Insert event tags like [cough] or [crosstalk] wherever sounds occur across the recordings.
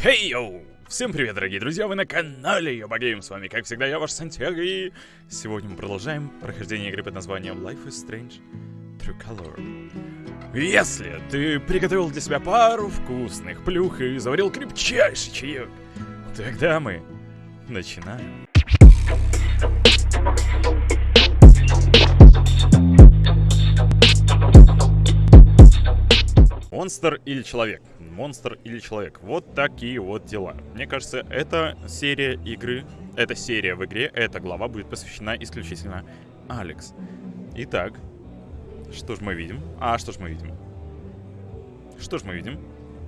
Хей, йоу! Всем привет, дорогие друзья, вы на канале Йоба Гейм, с вами, как всегда, я, ваш Сантьяго, и сегодня мы продолжаем прохождение игры под названием Life is Strange True Color. Если ты приготовил для себя пару вкусных плюх и заварил крепчайший чаек, тогда мы начинаем. Монстр или человек? Монстр или человек? Вот такие вот дела. Мне кажется, эта серия игры, эта серия в игре, эта глава будет посвящена исключительно Алекс. Итак, что ж мы видим? А, что ж мы видим? Что ж мы видим?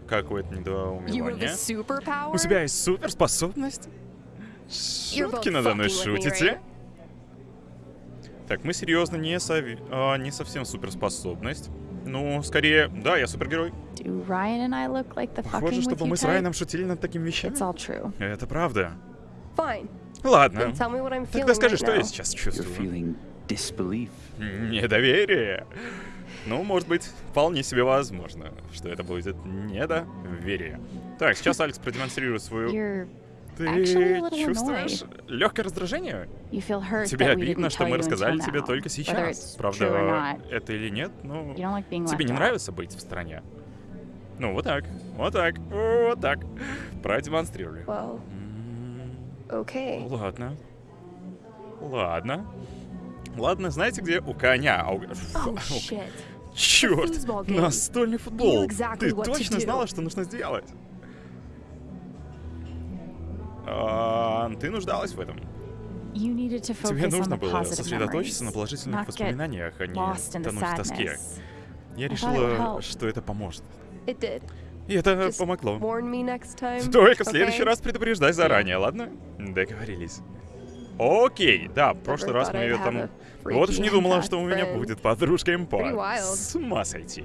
Какое-то недоумевание. У тебя есть суперспособность? Шутки надо мной шутите? Так, мы серьезно не, сови... а, не совсем суперспособность. Ну, скорее, да, я супергерой. Похоже, чтобы мы с Райаном шутили над такими вещами. Это правда. Ладно. Тогда скажи, что я сейчас чувствую. Недоверие. Ну, может быть, вполне себе возможно, что это будет недоверие. Так, сейчас Алекс продемонстрирует свою... Ты чувствуешь легкое раздражение? Тебе обидно, что мы рассказали тебе только сейчас. Правда, это или нет, ну... Тебе не нравится быть в стране? Ну, вот так, вот так, вот так. Продемонстрировали. Окей. Ладно. Ладно. Ладно, знаете где? У коня. А у... Черт! Настольный футбол! Ты точно знала, что нужно сделать? А, ты нуждалась в этом. Тебе нужно было сосредоточиться на положительных воспоминаниях, а не тонуть в тоске. Я решила, что это поможет. И это помогло. Только в следующий раз предупреждай заранее, ладно? Договорились. Окей, да, в прошлый раз мы там... Вот уж не думала, что у меня будет подружка импа. С ума сойти.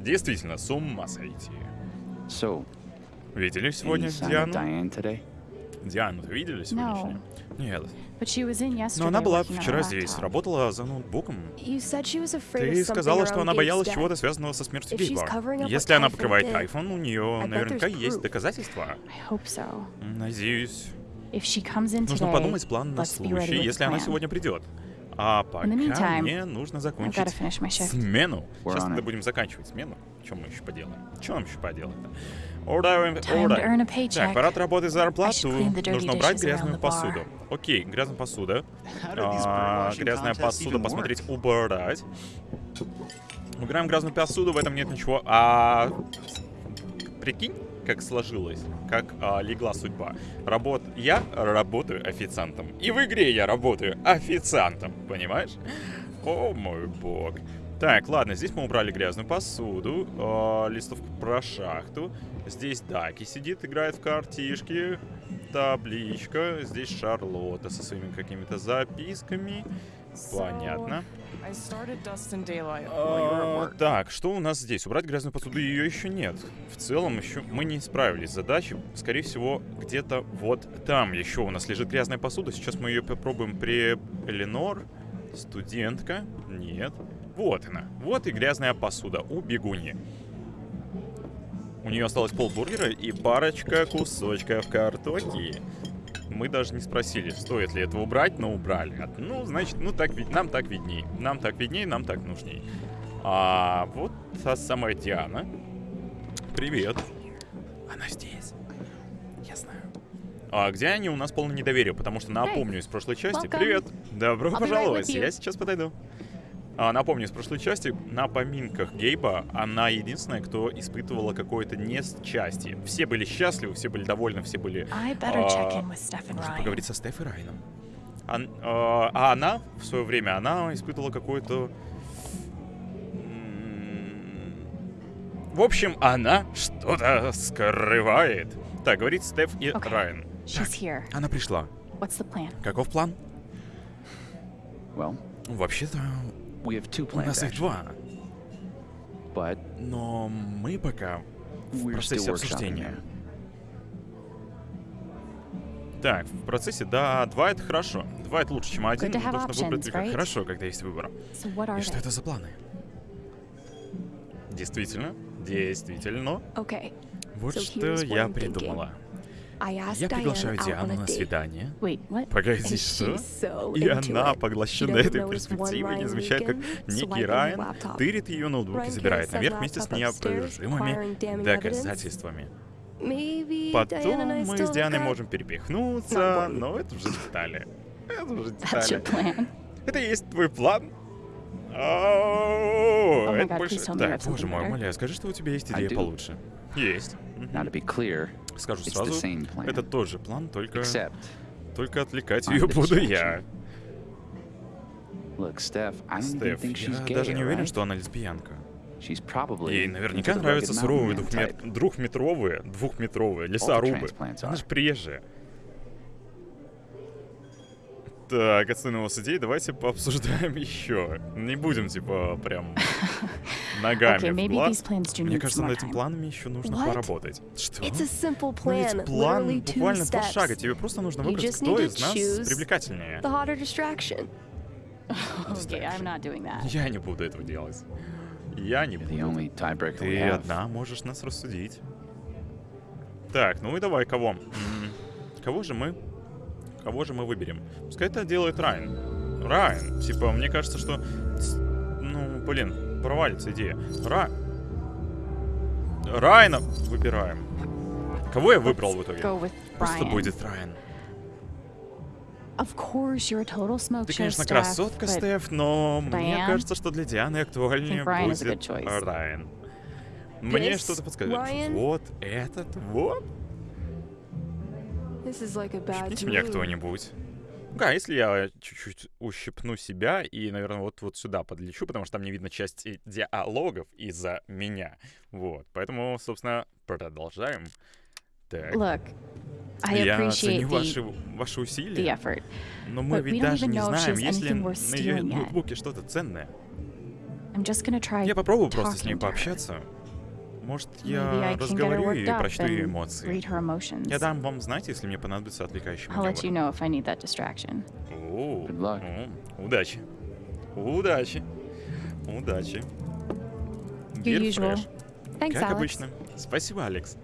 Действительно, с ума сойти. Видели сегодня Диану? Диану вы видели сегодняшнюю? Нет. Но она была вчера здесь, работала за ноутбуком. Ты сказала, что она боялась чего-то связанного со смертью Гейба. Если она покрывает айфон, у нее наверняка есть доказательства. Надеюсь. Нужно подумать план на случай, если она сегодня придет. А пока мне нужно закончить смену. Сейчас мы будем заканчивать смену. Чем мы еще поделаем? Что нам еще поделать-то? Alright. Так, пора отработать зарплату. Нужно убрать грязную посуду. Окей, грязная посуда. А, грязная посуда, посмотреть, убрать. Убираем грязную посуду, в этом нет ничего. А прикинь, как сложилось, как а, легла судьба. Работ... Я работаю официантом. И в игре я работаю официантом, понимаешь? О мой бог. Так, ладно, здесь мы убрали грязную посуду, э, листовку про шахту. Здесь Даки сидит, играет в картишки. Табличка. Здесь Шарлотта со своими какими-то записками. Понятно. А, так, что у нас здесь? Убрать грязную посуду ее еще нет. В целом еще мы не справились с задачей. Скорее всего, где-то вот там еще у нас лежит грязная посуда. Сейчас мы ее попробуем при Эленор. Студентка. Нет. Вот она. Вот и грязная посуда у бегуни. У нее осталось полбургера и парочка кусочков картофеля. Мы даже не спросили, стоит ли это убрать, но убрали. Ну, значит, ну так ведь нам так видней. Нам так видней, нам так нужней. А вот та самая Диана. Привет. Она здесь. Я знаю. А где они? У нас полное недоверие, потому что напомню из прошлой части. Привет. Добро пожаловать. Я сейчас подойду. А, напомню, из прошлой части, на поминках Гейба она единственная, кто испытывала какое-то несчастье. Все были счастливы, все были довольны, все были... А, нужно поговорить со Стеф и Райном. А, а, а она, в свое время, она испытывала какое-то... В общем, она что-то скрывает. Так, говорит Стеф и okay. Райан. Так, она пришла. Каков план? Well, Вообще-то, У нас их plans, два. but Но мы пока в we're процессе обсуждения. Так, в процессе, да, два это хорошо. Два это лучше, чем один. Have Нужно выбрать right? хорошо, когда есть выбор. So И что they? это за планы? Действительно, действительно. Okay. Вот So что я I'm thinking. Asked Я приглашаю Diana out on Диану a на date. свидание. Wait, what? Погоди, And что? she's so И into она поглощена этой перспективой, не замечает, как некий Райан тырит ее ноутбук и забирает наверх вместе с неопровержимыми доказательствами. Потом мы с Дианой можем перепихнуться, но это уже детали. Это уже That's your детали. plan? Это и есть твой план? О, my это больше... Так, боже мой, умоляю, скажи, что у тебя есть идея получше. Есть. Now, to be clear, Скажу сразу, это тоже план, только, Except, только отвлекать ее буду я. Стеф, я даже не уверен, что она лесбиянка. Ей наверняка нравятся суровые двухмет... двухметровые, двухметровые лесорубы. Она же приезжая. Так, отстойного судей, давайте пообсуждаем [laughs] еще. Не будем, типа, прям [laughs] ногами Okay, в глаз. Мне кажется, над этим планами еще нужно What? поработать. Что? It's a simple Ну ведь plan, план literally two буквально два шага. Тебе просто нужно выбрать, кто из нас привлекательнее. [laughs] Okay. Я не буду этого делать. Я не буду. Ты одна можешь нас рассудить. Так, ну и давай, кого? Кого же мы? Кого же мы выберем? Пускай это делает Райан. Райан. Типа, мне кажется, что... Ну, блин, провалится идея. Ра... Райана выбираем. Кого я выбрал в итоге? Просто будет Райан. Of course, you're a total smoke Ты, конечно, красотка, Стеф, но мне кажется, что для Дианы актуальнее будет. Райан. Мне что-то подсказывает. Вот этот вот. Ущипните меня кто-нибудь. Да, если я чуть-чуть ущипну себя и, наверное, вот, вот сюда подлечу, потому что там не видно части диалогов из-за меня. Вот, поэтому, собственно, продолжаем. Так. look, I я ценю ваши, ваши усилия, но мы ведь даже не знаем, есть ли на ее ноутбуке что-то ценное. Я попробую просто с ней to her. Может, я разговорю и прочту ее эмоции. Я дам вам знать, если мне понадобится отвлекающий I'll let you маневр. know if I need that distraction. О, Good luck. о, Удачи. Удачи. Удачи. Thanks, Как Alex. обычно. Спасибо, Алекс.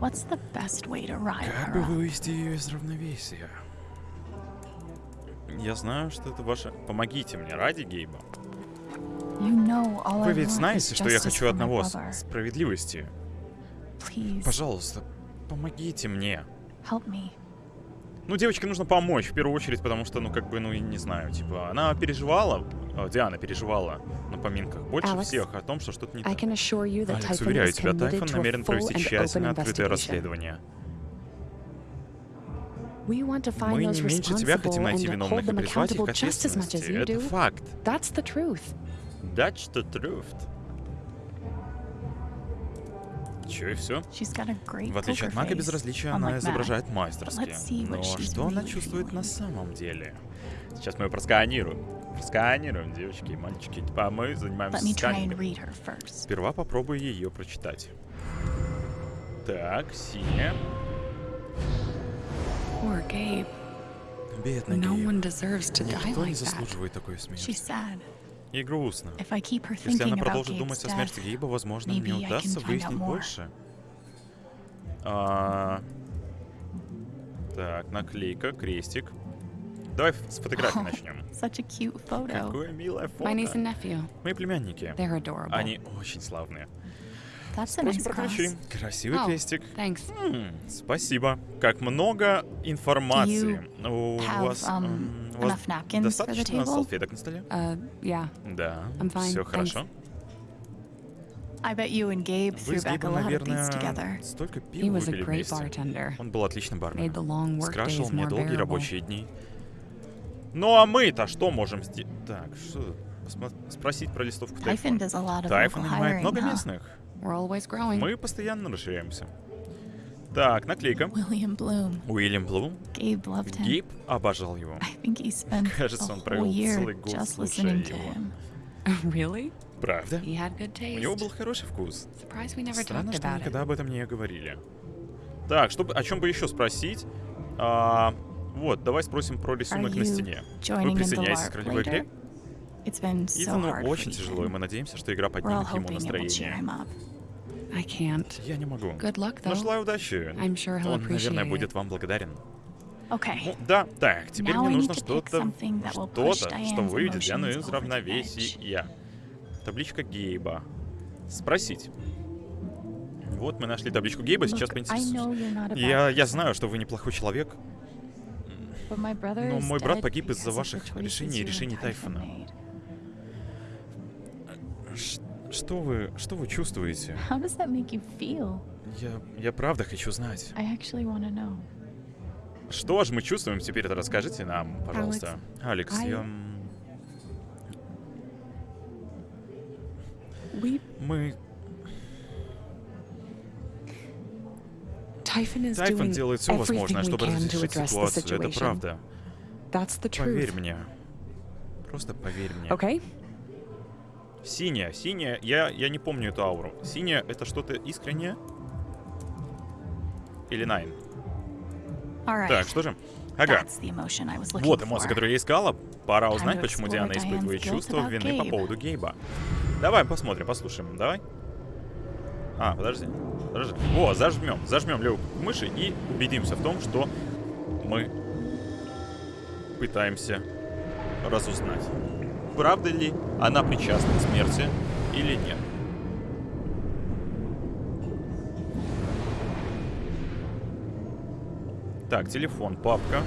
Как бы вывести ее из равновесия? Я знаю, что это ваше... Помогите мне ради Гейба. You know all Вы I ведь want is знаете, что я хочу одного справедливости. Please, Пожалуйста, помогите мне. Ну, девочке нужно помочь, в первую очередь, потому что, ну, как бы, ну, я не знаю, типа, она переживала, э, Диана переживала на поминках больше Алекс, всех о том, что что-то не так. Алекс, уверяю тебя, Тайфон намерен провести тщательно открытое расследование. Мы не меньше тебя хотим найти виновных и призвать их к ответственности. Это факт. That's the truth. Чё и все? В отличие от Мака безразличия, она изображает мастерски. Но что она чувствует на самом деле? Сейчас мы ее просканируем. Просканируем, девочки и мальчики. Типа, а мы занимаемся сканингом. Сперва попробую ее прочитать. Так, синяя. Бедный Гейб. Никто не заслуживает такой смерти. И грустно. Если она продолжит думать о смерти Гейба, возможно, мне удастся выяснить больше. А, Так, наклейка, крестик. Давай с фотографии Oh. начнем. such a cute photo. Какое милое фото. My niece and nephew. Мои племянники. They're adorable. Они очень славные. That's a Просим nice прокричи. cross. Красивый Oh. крестик. Thanks. М, Спасибо. Как много информации. У have, вас, um, у вас достаточно салфеток на столе? Uh, yeah. Да. I'm fine, Все thanks. хорошо. I bet you and Gabe Вы threw с back a Гейбом, lot of beats together. наверное, столько He пива was a выпили great вместе. bartender. Он был отличным барменом. Скрашивал мне долгие рабочие дни. Ну а мы-то что можем сделать? Так, что? Спросить про листовку Тайфон local нанимает много huh? местных. We're always growing. Мы постоянно расширяемся. Так, наклейка. William Bloom. Уильям Блум. Gabe loved him. Гейб обожал его. I think he spent Кажется, a он whole провел year целый год, just слушая listening to его. him. [laughs] really? Правда? He had good У taste. него был хороший вкус. Surprised we never Странно, что about никогда it. об этом не говорили. Так, что, бы- о чем бы еще спросить? А, вот, давай спросим про рисунок на стене. Вы присоединяетесь к ролевой игре? later? It's been so Итану очень тяжело, и мы надеемся, что игра поднимет ему настроение. Я не могу. Good luck, though. желаю удачи. I'm sure he'll Он, наверное, appreciate будет it. вам благодарен. Okay. Ну, да, так, теперь Now мне I нужно need to pick что-то, something that will push что-то, что выведет Диану из равновесия. Табличка Гейба. Спросить. Вот мы нашли табличку Гейба, сейчас Look, I поинтересуемся. know you're not a bad Я, я person, знаю, что вы неплохой человек, but my brother но is мой брат dead погиб из-за ваших решений и решений Тайфона. Что вы, что вы чувствуете? How does that make you feel? Я, я правда хочу знать. I actually want to know. Что же мы чувствуем теперь, это расскажите нам, пожалуйста. Алекс, I- я... We Мы... Тайфон делает все возможное, чтобы разрешить ситуацию, это правда. Поверь мне. Просто поверь мне. Okay? Синяя, синяя, я, я не помню эту ауру. Синяя это что-то искреннее? Или Найн? Right. Так, что же? Ага. Вот эмоции, которые я искала. Пора узнать, почему Диана испытывает чувство вины по поводу Гейба. Давай посмотрим, послушаем. Давай. А, подожди. Подожди. О, зажмем. Зажмем левую мыши и убедимся в том, что мы пытаемся разузнать, правда ли она причастна к смерти или нет. Так, телефон, папка.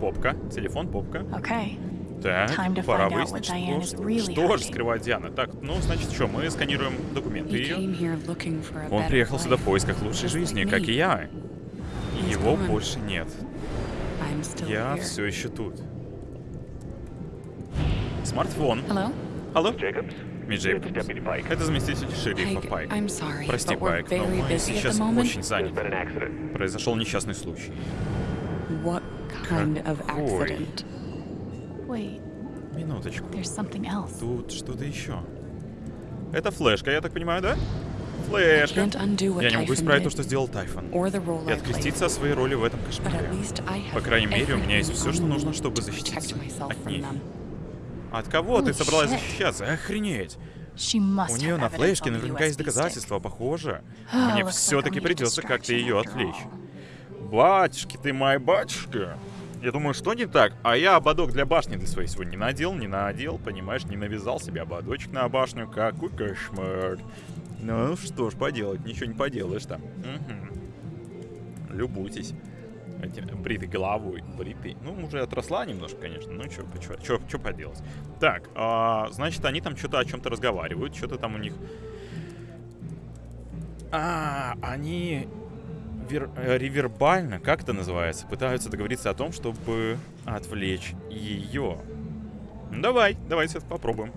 Попка, телефон, попка. Okay. Так, пора выяснить, что, really что же скрывает Диана. Так, ну, значит, что, мы сканируем документы ее. Он приехал сюда в поисках лучшей жизни, like как и я. Его gone. больше нет. Я все еще тут. Смартфон. Hello? Алло? Мисс Джейкобс. Pike. Это заместитель шерифа Пайк. Прости, Пайк, но мы сейчас очень заняты. Произошел несчастный случай. Какой? Минуточку. Тут что-то еще. Это флешка, я так понимаю, да? Флешка. Я не могу исправить то, что сделал Тайфон. И откреститься от своей роли в этом кошмаре. По крайней мере, у меня есть все, что нужно, чтобы защититься от them. От кого ты собралась защищаться? Охренеть! У нее на флешке наверняка есть доказательства, похоже. Oh, Мне все-таки придется как-то ее отвлечь. Батюшки ты моя батюшка. Я думаю, что не так? А я ободок для башни для своей сегодня не надел, не надел, понимаешь, не навязал себе ободочек на башню. Какой кошмар. Ну что ж поделать, ничего не поделаешь там. Мгм. Любуйтесь. Этим бритой головой, бритой. Ну, уже отросла немножко, конечно. Ну, что, поделать. Так, а, значит, они там что-то о чем-то разговаривают, что-то там у них... А, они вер- э, ревербально, как это называется, пытаются договориться о том, чтобы отвлечь ее. Ну, давай, давайте это попробуем.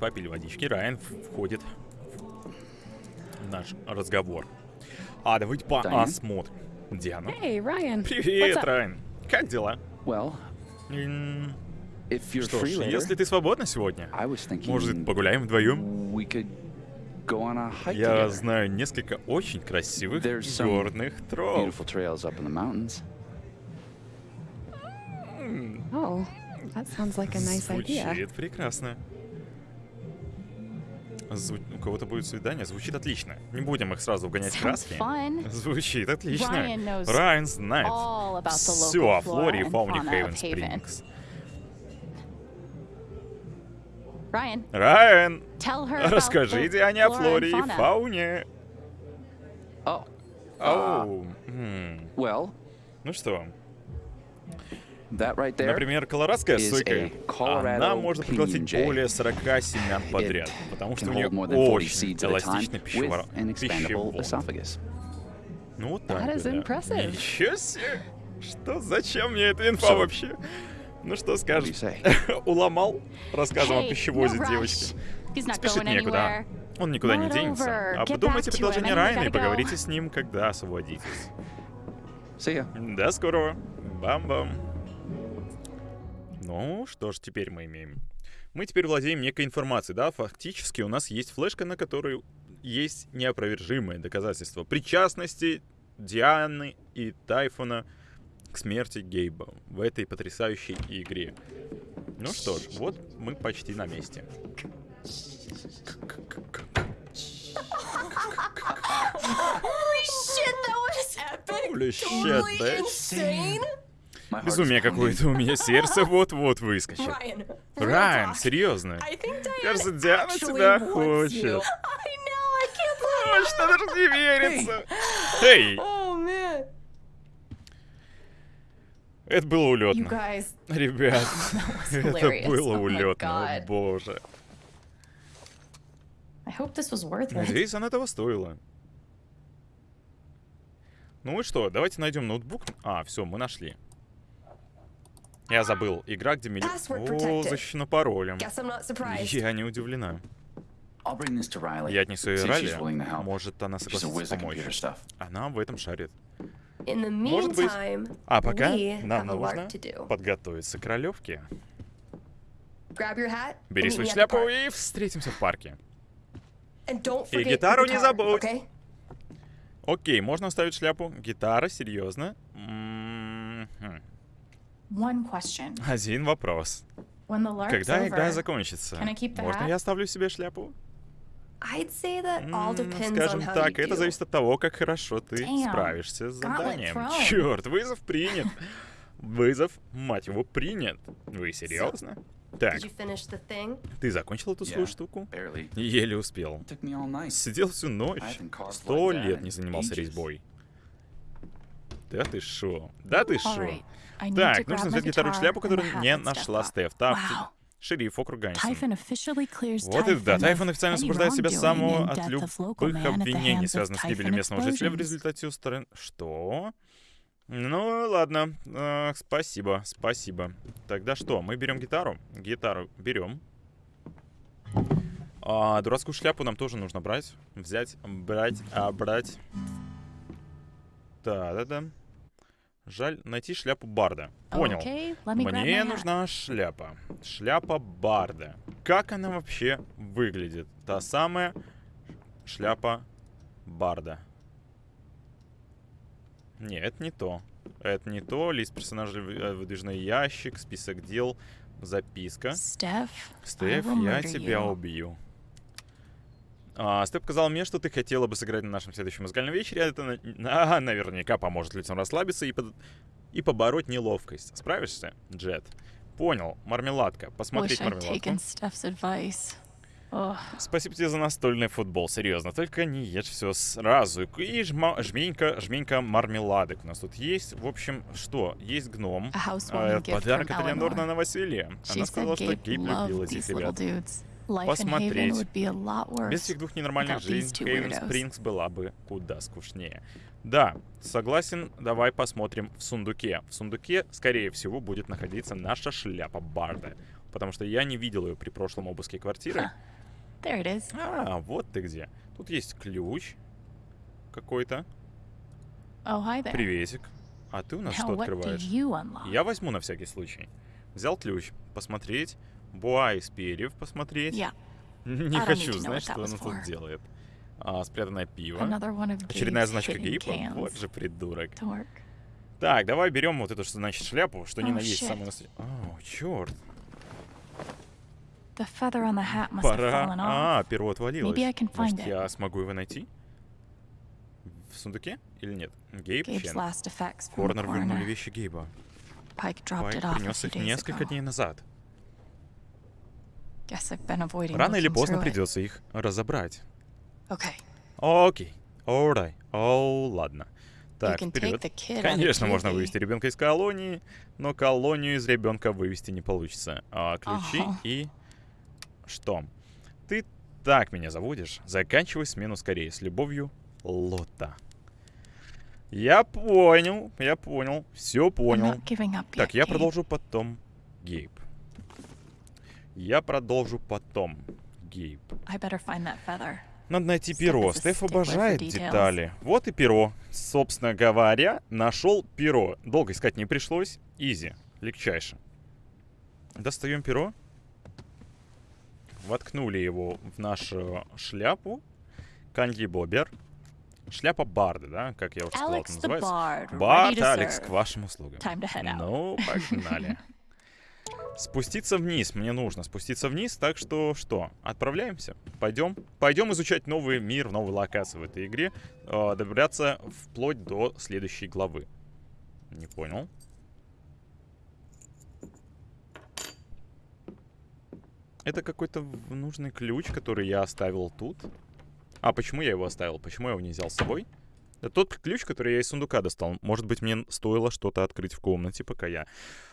Попили водички, Райан входит в наш разговор. А, давайте посмотрим. Диана. Hey, Ryan. Привет? Райан. Как дела? Well, Что ж, later, если ты свободна сегодня, может, погуляем вдвоем? Я знаю несколько очень красивых горных троп. Oh, that sounds like a nice idea. Звучит прекрасно. Зву- У кого-то будет свидание, звучит отлично. Не будем их сразу вгонять в краски. Звучит отлично. Райан знает все о флоре и фауне Хейвен Haven. Спрингс. Райан, tell her about расскажи the Диане о and флоре и фауне. Оу. Ну что. Например, колорадская is сойка, a Colorado она может проглотить более 40 семян подряд, It потому что can у нее hold more than 40 очень seeds at a time эластичный with пищевар- an expandable пищевод. esophagus. Ну вот так. That is да. impressive. Ничего себе! Что, зачем мне эта инфа So- вообще? Ну что What do you скажешь? say? [laughs] Уломал рассказом о Hey, пищевозе no девочки. rush. He's not Спешить going некуда. anywhere. Он никуда не денется. Get Обдумайте back to предложение Райана и поговорите с ним, когда освободитесь. До скорого. Бам-бам. Ну, что ж теперь мы имеем? Мы теперь владеем некой информацией, да? Фактически у нас есть флешка, на которой есть неопровержимые доказательства причастности Дианы и Тайфона к смерти Гейба в этой потрясающей игре. Ну что ж, вот мы почти на месте. Holy shit, that was epic. Holy shit, bitch. Безумие какое-то у меня, сердце вот-вот выскочит. Райан, [laughs] серьезно. Кажется, Диана тебя хочет. что даже не верится. Эй, Oh это было улетно. Ребят, [laughs] это было Oh улетно, о боже. Надеюсь, она того стоила. Ну и что, давайте найдем ноутбук. А, все, мы нашли. Я забыл. Игра, где мили... Password О, защищена паролем. Я не удивлена. Я отнесу ее help. Может, она согласится помочь. Она в этом шарит. Может быть. А пока нам нужно подготовиться к ролевке. Бери свою шляпу и встретимся в парке. И гитару не забудь. Окей, можно оставить шляпу. Гитара, серьезно. М, хм. One question. Один вопрос. Когда игра закончится, можно я оставлю себе шляпу? I'd say that all М, depends on Скажем how так, you это do. зависит от того, как хорошо ты Damn. справишься с заданием. Черт, вызов принят. Вызов, мать его, принят. Вы серьезно? Так, ты закончил эту свою Yeah. штуку? Barely. Еле успел. Сидел всю ночь. Сто лет не занимался резьбой. Да ты шо? Да ты шо? Так, нужно взять гитару и шляпу, которую не нашла. Стеф. Так, шериф округ Ганнисон. Typhon officially clears Вот и да, Тайфон официально освобождает себя самого от любых обвинений, связанных с гибелью местного жителя в результате устранения... Что? Ну, ладно. А, спасибо, спасибо. Тогда что, мы берем гитару? Гитару берем. А, дурацкую шляпу нам тоже нужно брать. Взять, брать, а, брать. Да-да-да. Жаль, найти шляпу Барда. Понял. Okay, Мне нужна шляпа. Шляпа Барда. Как она вообще выглядит? Та самая шляпа Барда. Не, это не то. Это не то. Лист персонажей, э, выдвижной ящик, список дел, записка. Стеф, я тебя you. убью. А, Степ сказал мне, что ты хотела бы сыграть на нашем следующем музыкальном вечере. Это на- на- [laughs] наверняка поможет лицам расслабиться и, под- и побороть неловкость. Справишься, Джет? Понял. Мармеладка. Посмотреть мармеладку. Спасибо тебе за настольный футбол, серьезно. Только не ешь все сразу. И жма- жменька, жменька мармеладок у нас тут есть. В общем, что? Есть гном. А, gift Подарок от Элеонор на новоселье. Она сказала, что Gabe Гейб любил loved этих ребят. dudes. Посмотреть. Без этих двух ненормальных жизней Хейвен. Спрингс была бы куда скучнее. Да, согласен, давай посмотрим в сундуке. В сундуке, скорее всего, будет находиться наша шляпа Барда. Потому что я не видел ее при прошлом обыске квартиры. Ха. There it is. А, вот ты где. Тут есть ключ какой-то. Oh, hi there. Приветик. А ты у нас Now, что открываешь? Я возьму на всякий случай. Взял ключ, посмотреть. Буа из перьев посмотреть. Yeah, Не хочу знать, что она тут делает. А, спрятанное пиво. Очередная значка Гейпа. Вот же придурок. Так, давай берем вот эту, что значит шляпу, что Oh, на есть самое настоящее. О, черт. Пора. А, перо отвалилось. Может, я смогу его найти? В сундуке или нет? Гейб Чен. Корнер вернули вещи Гейба. Пайк принес их несколько дней назад. Guess I've been avoiding Рано или поздно придется их разобрать. Okay. Окей. Alright. О, ладно. Так, вперед. Конечно, можно вывести ребенка из колонии, но колонию из ребенка вывести не получится. А ключи Ага. и что? Ты так меня заводишь. Заканчивай смену скорее. С любовью, Лота. Я понял, я понял, все понял. up Так, я продолжу потом, Гейб. Я продолжу потом, Гейб. Надо найти перо. Стеф обожает детали. Вот и перо. Собственно говоря, нашел перо. Долго искать не пришлось. Изи. Легчайше. Достаем перо. Воткнули его в нашу шляпу. Канди Бобер. Шляпа Барда, да? Как я уже сказал, это называется. Бард, Алекс, к вашим услугам. Ну, погнали. [laughs] Спуститься вниз мне нужно. Спуститься вниз, так что что? Отправляемся? Пойдем? Пойдем изучать новый мир, новые локации в этой игре. э, добираться вплоть до следующей главы. Не понял. Это какой-то нужный ключ, который я оставил тут. А почему я его оставил? Почему я его не взял с собой? Тот ключ, который я из сундука достал. Может быть, мне стоило что-то открыть в комнате, пока я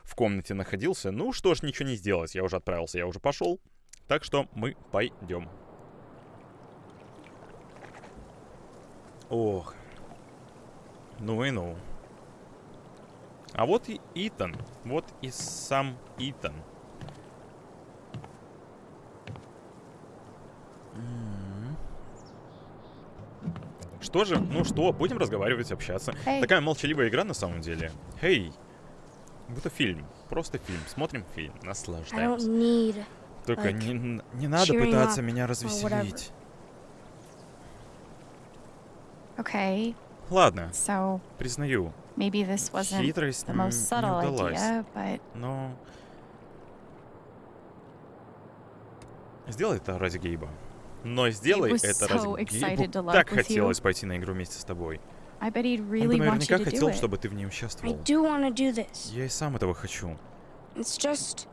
в комнате находился. Ну что ж, ничего не сделать. Я уже отправился, я уже пошел. Так что мы пойдем. Ох. Ну и ну. А вот и Итан. Вот и сам Итан. Что же? Ну что, будем разговаривать, общаться. Эй. Такая молчаливая игра на самом деле. Хей. Будто фильм. Просто фильм. Смотрим фильм. Наслаждаемся. need. Только like, не, не надо пытаться меня развеселить. Okay, Ладно, so признаю. maybe this wasn't Хитрость the most не subtle удалась. idea, but Но... Сделай это ради Гейба. Но сделай это Гейбу. to Так хотелось пойти на игру вместе с тобой. Он бы наверняка хотел, чтобы ты в ней участвовал. Я и сам этого хочу.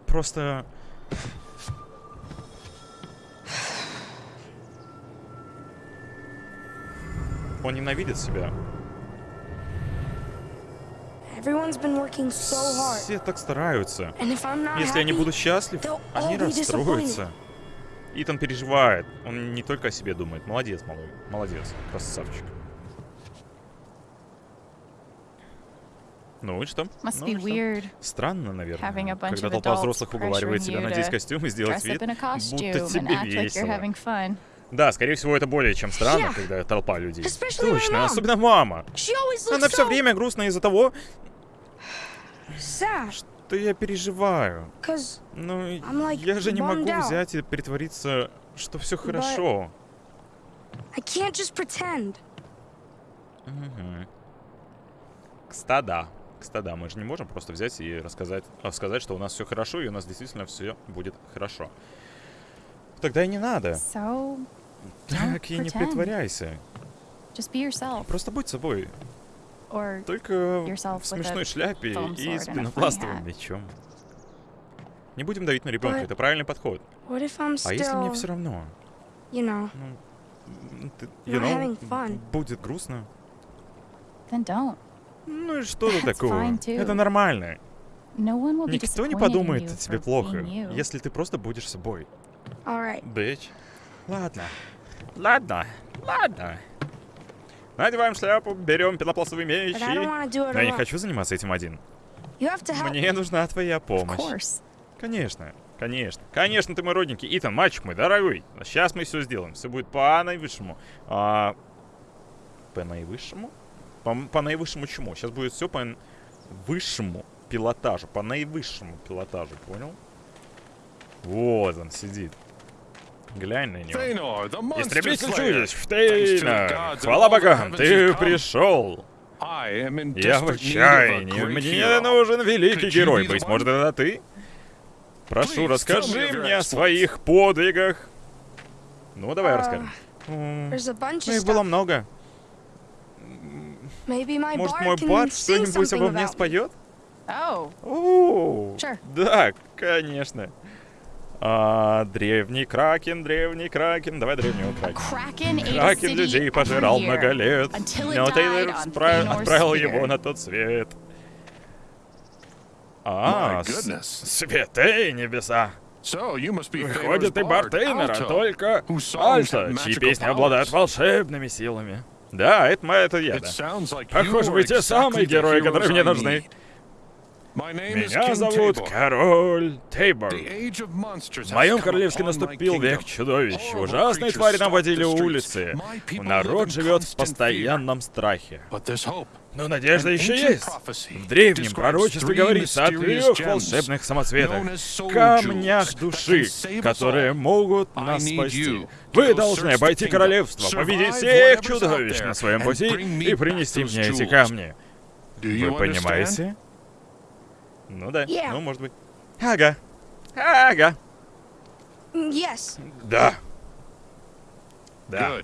Просто... Он ненавидит себя. Все так стараются. Если я не буду счастлив, они расстроятся. Итан переживает. Он не только о себе думает. Молодец, малой. Молодец. Красавчик. Ну и что? Must Ну и что? Странно, наверное, когда толпа взрослых уговаривает тебя надеть костюм и сделать вид, будто тебе весело. Да, скорее всего, это более чем странно, Yeah. когда толпа людей. Точно, особенно мама. Она все время грустна из-за того, sad. Что я переживаю. Ну, я же не могу взять и притвориться, что все хорошо. I can't just pretend. Мгм. Кста, да. Кста, да. Мы же не можем просто взять и рассказать, а, сказать, что у нас все хорошо, и у нас действительно все будет хорошо. Тогда и не надо. So, Так и не pretend. притворяйся. Просто будь собой. Только в смешной шляпе и с пенопластовым мечом. Не будем давить на ребенка, это правильный подход. А если мне все равно? Not you know, fun. будет грустно. Ну и что тут такого? Это нормально. Никто не подумает о тебе плохо, если ты просто будешь собой. Бэч. Ладно. Ладно. Ладно. Надеваем шляпу, берем пенопластовый меч и... Но я не хочу заниматься этим один. Мне нужна твоя помощь. Конечно, конечно. Конечно, ты мой родненький. Итан, мальчик мой, дорогой. Сейчас мы все сделаем. Все будет по наивысшему. А, по наивысшему? По, по наивысшему чему? Сейчас будет все по высшему пилотажу. По наивысшему пилотажу, понял? Вот он сидит. Глянь на него. Истребитель the Фтейна! Хвала богам, ты пришел! Я в отчаянии. Мне нужен великий герой. Быть может, это ты? Прошу, расскажи мне о своих подвигах. Ну, давай А, расскажем. Ну, их было много. Может, мой sing что-нибудь обо мне споет? Oh, О, Sure. Да, конечно. А, древний кракен, древний кракен. Давай древнего кракена. Кракен city людей пожирал много лет, но Тейлор отправил его на тот свет. А, святые небеса! Выходит, ты Тейнера, Alto, только Альта, чьи песни обладают волшебными силами. Да, это, мо- это я, да. Похоже, вы те самые герои, которые мне нужны. need. My name is Меня зовут. Король Тейбор. В моем королевстве наступил век чудовищ. Ужасные твари наводили улицы. Народ живет в постоянном страхе. Но надежда еще есть. В древнем пророчестве говорится о трех волшебных самоцветах, камнях души, которые могут нас спасти. Вы должны обойти королевство, победить всех чудовищ на своем пути и принести мне эти камни. Вы понимаете? Ну да, Yeah. ну может быть. Ага. Ага. Mm, Yes. Да. Да.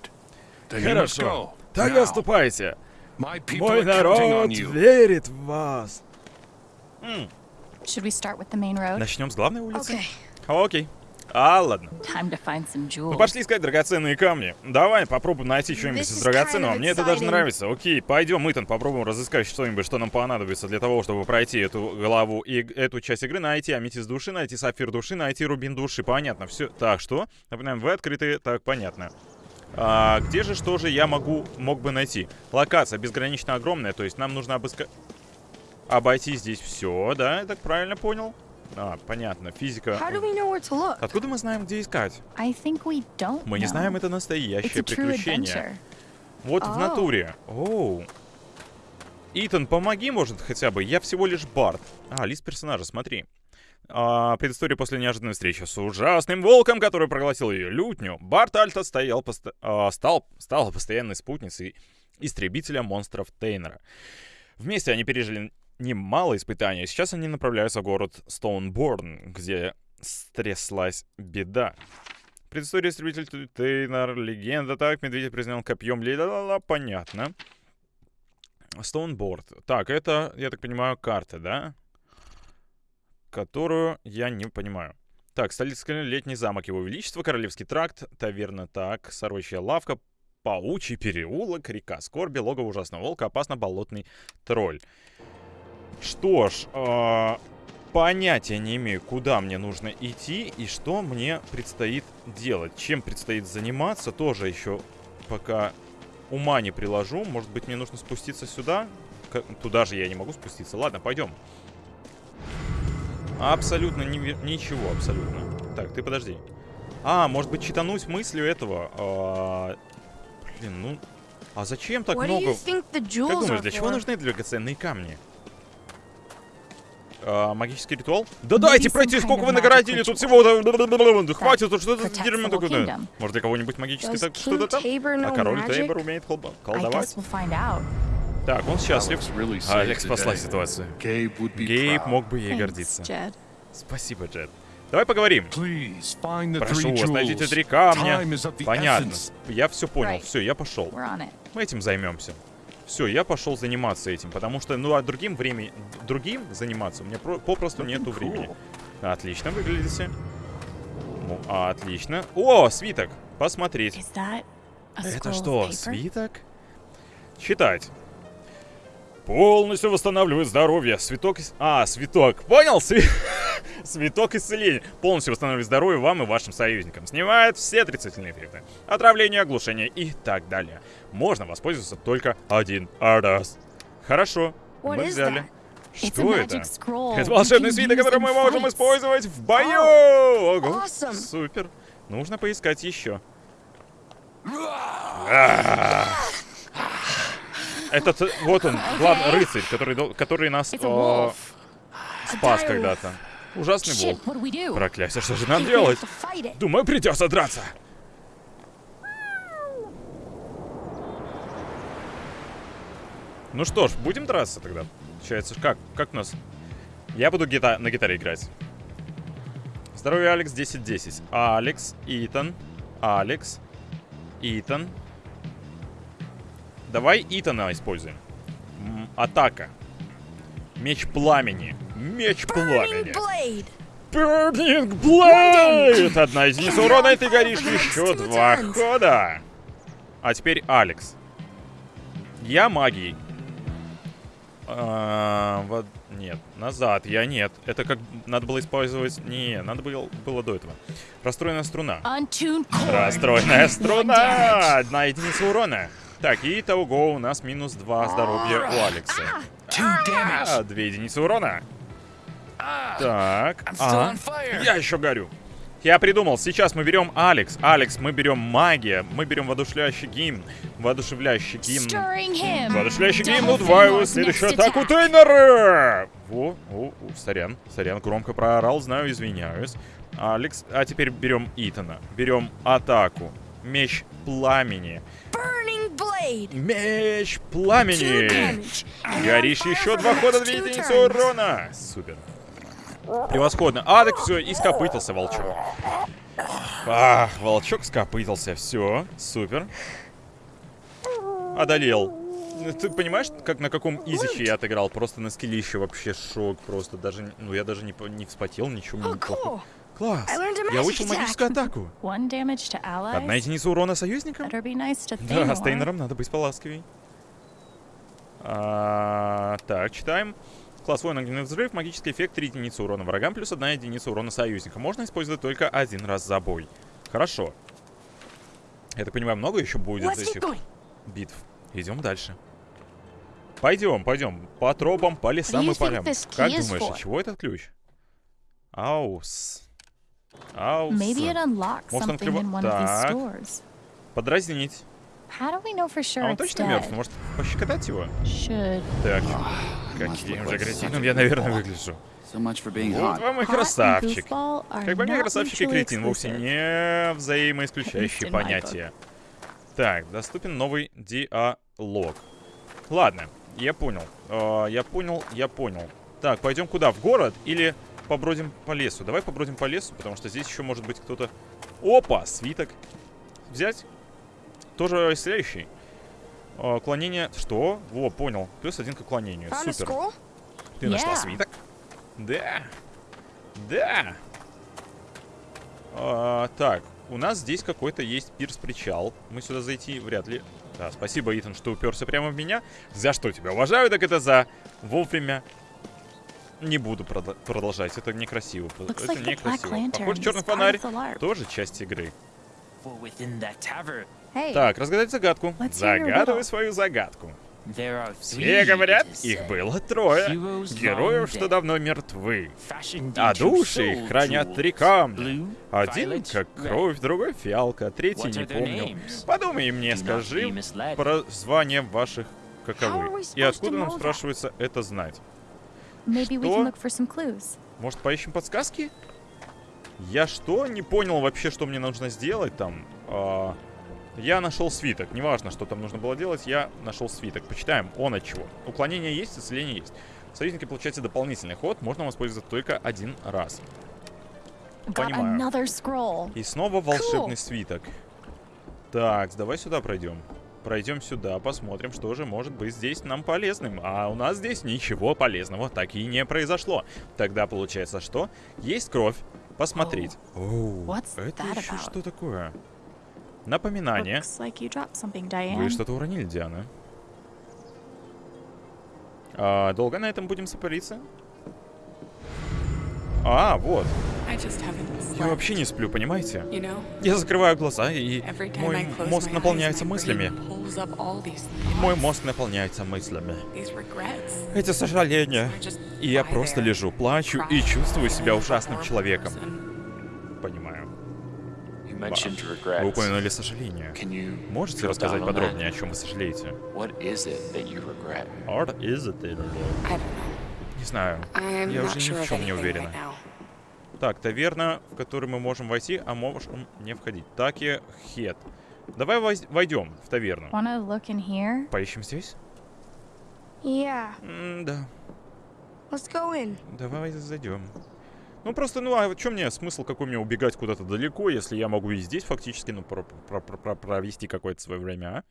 Хорошо. Тогда ступайте. my people Мой are counting народ on you. верит в вас. Should we start with the main road? Начнем с главной улицы? Okay. Окей. А, ладно. Ну пошли искать драгоценные камни. Давай попробуем найти что-нибудь из драгоценного. kind of Мне это даже нравится. Окей, пойдем, Итан, попробуем разыскать что-нибудь, что нам понадобится для того, чтобы пройти эту главу и эту часть игры. Найти аметист души, найти сапфир души, найти рубин души. Понятно, все. Так, что? Напоминаем, вы открыты. Так, понятно. А, где же, что же я могу, мог бы найти? Локация безгранично огромная, то есть нам нужно обыскать... Обойти здесь все, да? Я так правильно понял? А, понятно, физика. Откуда мы знаем, где искать? Мы не знаем, это настоящее приключение. Вот в О. натуре. Оу. Итан, помоги, может, хотя бы. Я всего лишь Барт. А, лист персонажа, смотри. А, предыстория после неожиданной встречи с ужасным волком, который проглотил ее лютню. Барт Альта стоял, посто- а, стал, стала постоянной спутницей истребителя монстров Тейнера. Вместе они пережили немало испытаний. Сейчас они направляются в город Стоунборн, где стряслась беда. Предыстория истребитель Тейнер, легенда, так, медведя признал копьем, ла понятно. Стоунборд. Так, это, я так понимаю, карта, да? Которую я не понимаю. Так, столица летний замок Его Величества, Королевский тракт, таверна, так, сорочья лавка, паучий переулок, река Скорби, логово ужасного волка, опасно болотный тролль. Что ж, а, понятия не имею, куда мне нужно идти и что мне предстоит делать. Чем предстоит заниматься, тоже еще пока ума не приложу. Может быть, мне нужно спуститься сюда? К- Туда же я не могу спуститься. Ладно, пойдем. Абсолютно ни- ничего, абсолютно. Так, ты подожди. А, может быть, читануть мыслью этого. А, блин, ну... А зачем так What много... Как думаешь, для чего нужны драгоценные камни? А, магический ритуал? Да дайте пройти, сколько вы magic нагородили, тут всего-то... Хватит, тут что это за дерьмо такое? Может, для кого-нибудь магический так что-то там? А король? Тейбор умеет колдовать? Так, он счастлив. Saved Алекс спасла ситуацию. Гейб мог бы ей гордиться. Спасибо, Джет. Давай поговорим. Прошу вас, найдите три камня. Понятно. Я все понял. Все, я пошел. Мы этим займемся. Все, я пошел заниматься этим, потому что, ну, а другим времени, другим заниматься у меня про- попросту нету времени. Отлично выглядите. Ну, отлично. О, свиток. Посмотреть. Это что, свиток? Читать. Полностью восстанавливает здоровье. Свиток... ис- А, свиток. Понял? Сви- [laughs] Свиток исцеления. Полностью восстанавливает здоровье вам и вашим союзникам. Снимает все отрицательные эффекты. Отравление, оглушение и так далее. Можно воспользоваться только один раз. Хорошо. Мы взяли. Что это? Это волшебный свиток, который мы можем использовать в бою! Ого. Супер. Нужно поискать еще. Этот, вот он, главный рыцарь, который, который нас wolf. спас когда-то. Ужасный волк. Проклятие, что же нам делать? Думаю, придется драться. Ну что ж, будем драться тогда. Получается, как? Как у нас? Я буду гита- на гитаре играть. Здоровье, Алекс, 10-10. Алекс, Итан, Алекс, Итан. Давай Итана используем. М, атака. Меч пламени. Меч пламени. Burning blade. Одна единица урона, и ты горишь еще два хода. А теперь Алекс. Я магией. А, вот, нет, назад, я нет. Это как надо было использовать... Не, надо было, было до этого. Расстроенная струна. Расстроенная струна! Одна единица урона. Так, и того у нас минус два здоровья у Алекса. А, две единицы урона. Так. а, Я еще горю. Я придумал, сейчас мы берем Алекс. Алекс, мы берем магия. Мы берем воодушевляющий гимн. Воодушевляющий гимн. Воодушевляющий гимн удваиваю Finlord's следующую атаку. Тейнера! Во, о, о, сорян, сорян, громко проорал, знаю, извиняюсь. Алекс, а теперь берем Итана. Берем атаку. Меч пламени. Меч пламени! Горишь еще два хода, единицы turns. урона! Супер. Превосходно. А, так все, и скопытился волчок. Ах, волчок скопытился. Все, супер. Одолел. Ну, Ты понимаешь, как на каком изиче я отыграл? Просто на скиллище вообще шок. Просто даже, ну я даже не, не вспотел, ничего не плохо. Класс. Я attack. магическую атаку. Одна единица урона союзникам? Да, с Тейнером надо быть поласковей. А, так, читаем. Класс воин огненный взрыв, магический эффект 3 единицы урона врагам, плюс 1 единица урона союзника. Можно использовать только один раз за бой. Хорошо. Я так понимаю, много еще будет этих битв. Идем дальше. Пойдем, пойдем. По тропам, по лесам и полям. Как думаешь, чего этот ключ? Аус. Аус. Может, он something открыва- in one of these Так. Подразнить. А он точно мертв? Может, пощекотать его? Так, каким же кретином я, наверное, выгляжу. Вот вам и красавчик. Как по мне, красавчик и кретин вовсе не взаимоисключающие [laughs] понятия. Так, доступен новый диалог. Ладно, я понял. Э, я понял, я понял. Так, пойдем куда? В город или побродим по лесу? Давай побродим по лесу, потому что здесь еще может быть кто-то... Опа, свиток. Взять? Тоже исцеляющий. Э, клонение... Что? Во, понял. Плюс один к уклонению. Супер. Ты нашла свиток? Да. Да. А, так, у нас здесь какой-то есть пирс-причал. Мы сюда зайти вряд ли. Да, спасибо, Итан, что уперся прямо в меня. За что тебя уважаю, так это за вовремя. Не буду продо- продолжать, это некрасиво. Looks это like некрасиво. Lantern Похоже, черный фонарь тоже часть игры. Hey, Так, разгадать загадку. Загадывай свою загадку. Все говорят, их было трое. Героев, что давно мертвы. А души их хранят три камня. Один как кровь, другой фиалка, третий не помню. Подумай мне, скажи про звания ваших каковы. И откуда нам спрашивается это знать? что? Может, поищем подсказки? Я что? Не понял вообще, что мне нужно сделать там. А, я нашел свиток. Неважно, что там нужно было делать, я нашел свиток. Почитаем, он от чего. Уклонение есть, исцеление есть. Союзники получаете дополнительный ход, можно воспользоваться только один раз. Понимаю. И снова волшебный свиток. Так, давай сюда пройдем. Пройдем сюда, посмотрим, что же может быть здесь нам полезным. А у нас здесь ничего полезного так и не произошло. Тогда получается что? Есть кровь. Посмотреть. Оу, What's это еще что такое? Напоминание. Вы что-то уронили, Диана. А, долго на этом будем сопариться? А, вот. Я вообще не сплю, понимаете? Я закрываю глаза, и мой мозг наполняется мыслями. Мой мозг наполняется мыслями. Эти сожаления. И я просто лежу, плачу и чувствую себя ужасным человеком. Вы упомянули сожаление. Можете рассказать подробнее, о чем вы сожалеете? What is it that you regret? Не знаю. Я уже ни в чем не уверена. Так, таверна, в которую мы можем войти, а можем не входить. Таки Хет. Давай войдем в таверну. Поищем здесь? Yeah. М, да. Let's go in. Давай зайдем. Ну просто, ну а что мне смысл какой мне убегать куда-то далеко, если я могу и здесь фактически, ну, про- про- про- про- провести какое-то свое время, а?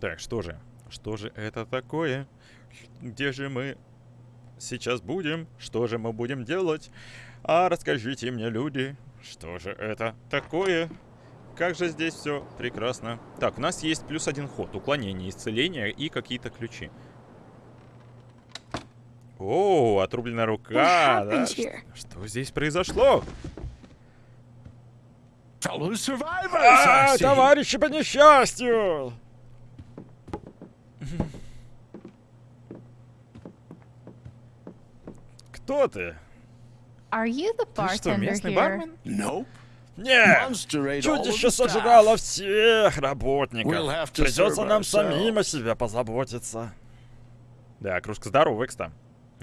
Так, что же? Что же это такое? Где же мы сейчас будем? Что же мы будем делать? А расскажите мне, люди, что же это такое? Как же здесь все прекрасно. Так, у нас есть плюс один ход. Уклонение, исцеление и какие-то ключи. О, отрубленная рука. Да? Что здесь произошло? А, товарищи по несчастью! Кто ты? Are you the Ты что, местный here? бармен? Nope. Нет! Чудище сожрало всех работников. We'll Придется нам самим о себе позаботиться. Да, кружка здорова, Экста.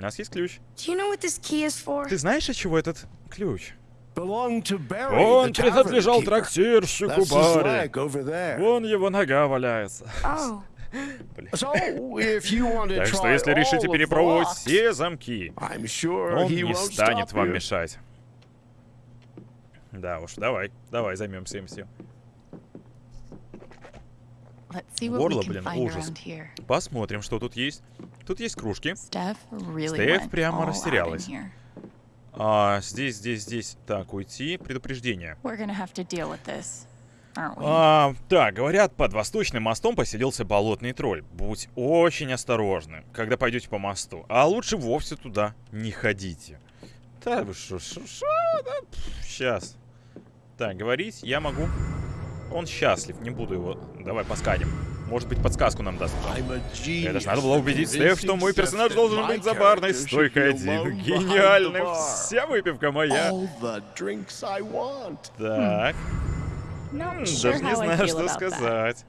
У нас есть ключ. You know? Ты знаешь, от чего этот ключ? Он принадлежал трактирщику Барри. Вон его нога валяется. Oh, Так что, если решите перепробовать все замки, sure он не станет вам you. мешать. Да уж, давай, давай займемся им всем. Горло, блин, ужас. Посмотрим, что тут есть. Тут есть кружки. Стеф прямо растерялась. А, здесь, здесь, здесь. Так, уйти. Предупреждение. А, так, говорят, под Восточным мостом поселился болотный тролль. Будь очень осторожны, когда пойдете по мосту. А лучше вовсе туда не ходите. Вы шо, шо, шо, да, сейчас. Так, говорить я могу. Он счастлив, не буду его. Давай посканем. Может быть, подсказку нам даст. Это ж надо было убедить Стеф, что мой персонаж должен быть за барной стойкой один. bar. Вся выпивка моя. Так. Not М, sure Даже не знаю, что сказать.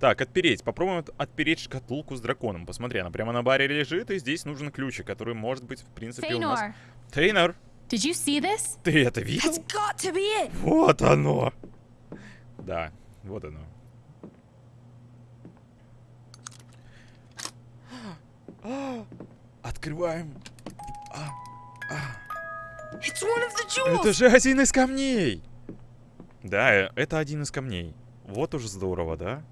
Так, отпереть. Попробуем от- отпереть шкатулку с драконом. Посмотри, она прямо на баре лежит, и здесь нужен ключик, который может быть, в принципе, у нас... Feynor, Тейнер, did you see this? ты это видел? That's got to be it. Вот оно! Да, вот оно. Открываем. The jewels. Это же один из камней! Да, э, это один из камней. Вот уж здорово, да?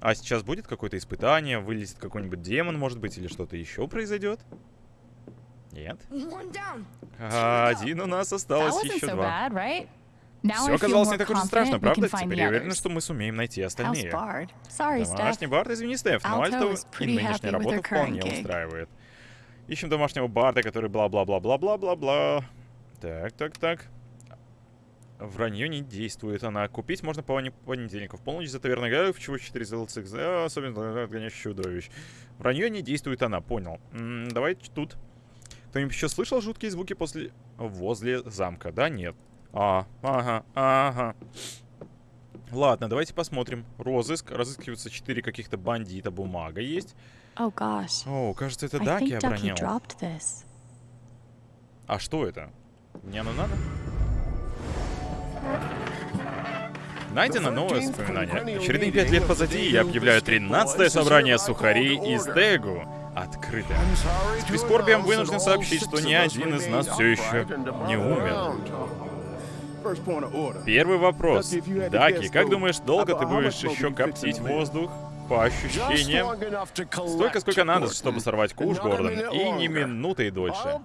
А сейчас будет какое-то испытание, вылезет какой-нибудь демон, может быть, или что-то еще произойдет? Нет? А, один у нас осталось еще два. Все оказалось не так уж и страшно, правда? Теперь я уверен, others. что мы сумеем найти остальные. Домашний бард, извини, Стеф, но Alto Альто is и нынешняя работа вполне устраивает. Ищем домашнего барда, который бла-бла-бла-бла-бла-бла-бла. Так, так, так. Вранье не действует она. Купить можно по понедельнику. В полночь за таверной гадов, чего 4 золотых, за- особенно отгоняющих чудовищ. Вранье не действует она, понял. М, давайте тут. Кто-нибудь еще слышал жуткие звуки после... возле замка? Да, нет. А, ага, ага. Ладно, давайте посмотрим. Розыск. Разыскиваются четыре каких-то бандита. Бумага есть. Oh gosh. О, кажется, это Даки this. А что это? Мне оно надо? Найдено новое воспоминание. Очередные пять лет позади я объявляю 13 собрание сухарей из Дегу. Открыто. С прискорбием вынужден сообщить, что ни один из нас все еще не умер. Первый вопрос. Даки, как думаешь, долго ты будешь еще коптить воздух? По ощущениям, столько, сколько надо, чтобы сорвать куш, Гордон, и не минутой дольше.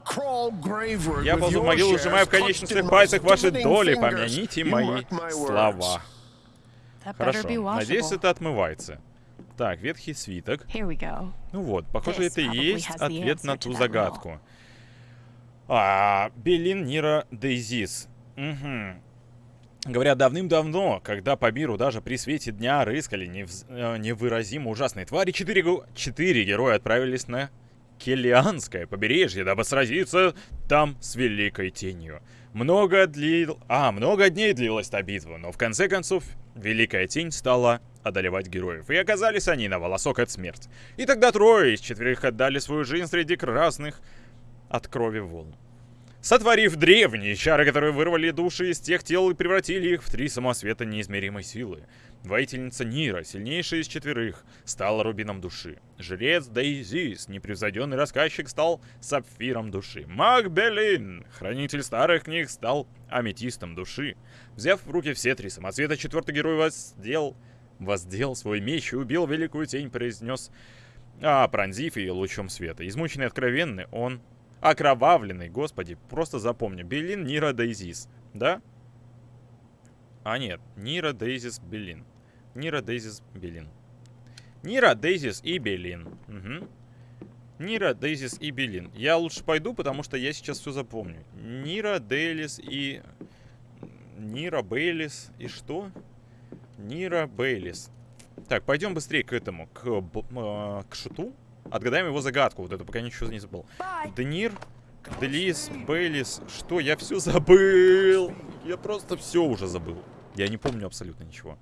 Я ползу в могилу, сжимая в конечностях пальцах ваши доли, помяните мои слова. Хорошо, надеюсь, это отмывается. Так, ветхий свиток. Ну вот, похоже, это и есть ответ на ту загадку. А, Белин Нира Дейзис. Угу. Говорят, давным-давно, когда по миру даже при свете дня рыскали невз- э, невыразимо ужасные твари, четыре, четыре героя отправились на Келианское побережье, дабы сразиться там с Великой Тенью. Много длил... А, много дней длилась та битва, но в конце концов Великая Тень стала одолевать героев, и оказались они на волосок от смерти. И тогда трое из четверых отдали свою жизнь среди красных от крови волн. Сотворив древние чары, которые вырвали души из тех тел и превратили их в три самосвета неизмеримой силы. Воительница Нира, сильнейшая из четверых, стала рубином души. Жрец Дейзис, непревзойденный рассказчик, стал сапфиром души. Маг Белин, хранитель старых книг, стал аметистом души. Взяв в руки все три самоцвета, четвертый герой воздел, воздел свой меч и убил великую тень, произнес, а, пронзив ее лучом света. Измученный откровенный, он Окровавленный, господи, просто запомни. Белин, Нира, Дейзис, да? А нет, Нира, Дейзис, Белин. Нира, Дейзис, Белин. Нира, Дейзис и Белин. Угу. Нира, Дейзис и Белин. Я лучше пойду, потому что я сейчас все запомню. Нира, Дейлис и... Нира, Бейлис и что? Нира, Бейлис. Так, пойдем быстрее к этому, к, э, к шуту. Отгадаем его загадку, вот эту, пока ничего не забыл. Денир, Делис, Бейлис. Что? Я все забыл. Я просто все уже забыл. Я не помню абсолютно ничего.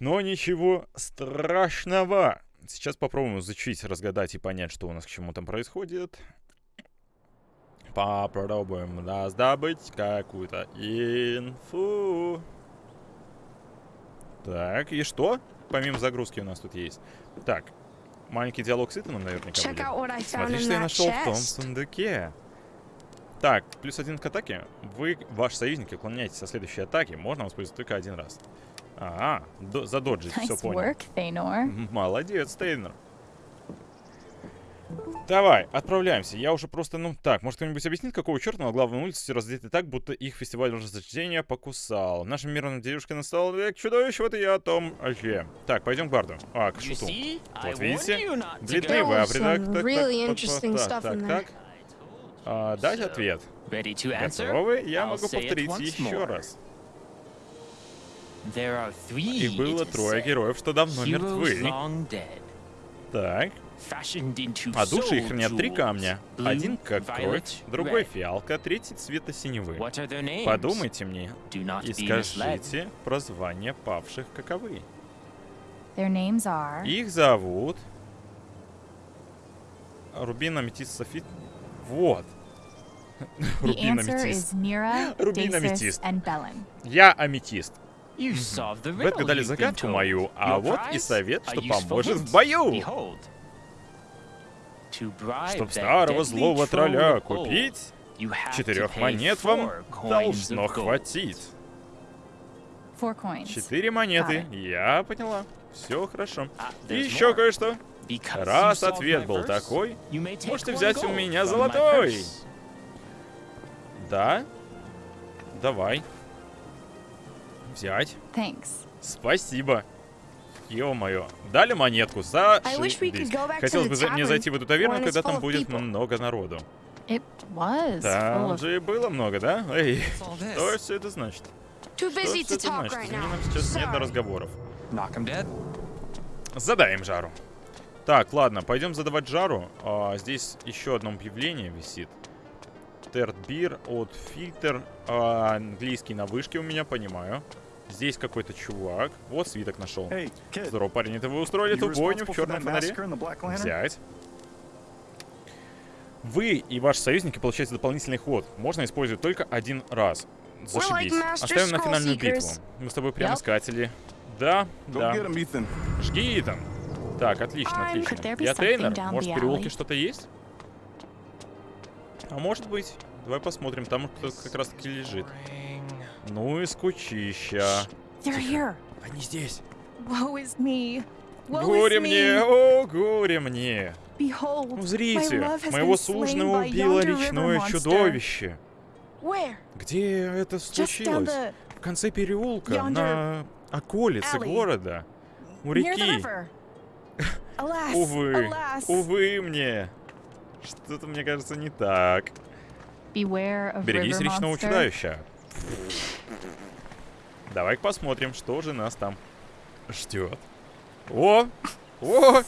Но ничего страшного. Сейчас попробуем изучить, разгадать и понять, что у нас к чему там происходит. Попробуем раздобыть какую-то инфу. Так, и что? Помимо загрузки у нас тут есть. Так, маленький диалог с Итаном наверняка будет. Смотри, что я нашел в том сундуке. Так, плюс один к атаке. Вы, ваш союзник, уклоняетесь со следующей атаки. Можно воспользоваться только один раз. А, до, задоджить, все Nice понял. work, Молодец, Тейнер. Давай, отправляемся. Я уже просто, ну так, может кто-нибудь объяснит, какого черта на главной улице все раздеты так, будто их фестиваль рождения покусал. Нашим мирным девушке настал век чудовищ, вот и я о том же. Так, пойдем к барду. А, к шуту. Вот видите? go. вы, а придак- так, так, так, так, так. А, дать ответ. Готовы? Я могу повторить еще раз. И было трое героев, что давно мертвы. Так. Fashioned into А души их хранят три камня. Один как кровь, другой фиалка, третий цвета синевы. Подумайте мне Do not и be misled. скажите про звания павших каковы. Их зовут... Рубин, аметист, софит... Вот. Рубин, аметист. Рубин, аметист. Я аметист. Вы отгадали загадку мою, а вот и совет, что поможет в бою. Чтоб старого злого тролля купить, четырех монет вам должно хватить. Четыре монеты. Я поняла. Все хорошо. А, И еще кое-что. Раз ответ был такой, можете взять у меня золотой. Да? Давай. Взять. Thanks. Спасибо. Ё-моё. Дали монетку. За I wish we could go back to Хотелось бы за- мне зайти в эту таверну, когда там будет много народу. Там же и было много, да? Эй, что все это значит? Что это значит? нам сейчас нет до разговоров. Задаем жару. Так, ладно, пойдем задавать жару. А, здесь еще одно объявление висит. Терт бир от Фильтер. А, английский на вышке у меня, понимаю. Здесь какой-то чувак. Вот свиток нашел. Hey. Здорово, парень, это вы устроили эту бойню в черном фонаре? Взять. Вы и ваши союзники получаете дополнительный ход. Можно использовать только один раз. Зашибись. Оставим на финальную битву. Мы с тобой прям искатели. Да, да. Жги там. Так, отлично, отлично. Я тренер. Может, в переулке что-то есть? А может быть. Давай посмотрим. Там кто-то как раз таки лежит. Ну и скучища. Они здесь. Горе мне, о, горе мне. Узрите, has моего by убило речное чудовище. Где это случилось? В конце переулка, на околице города. У реки. [laughs] Увы, увы мне. Что-то, мне кажется, не так. Берегись речного чудовища. Давай посмотрим, что же нас там ждет. О! О!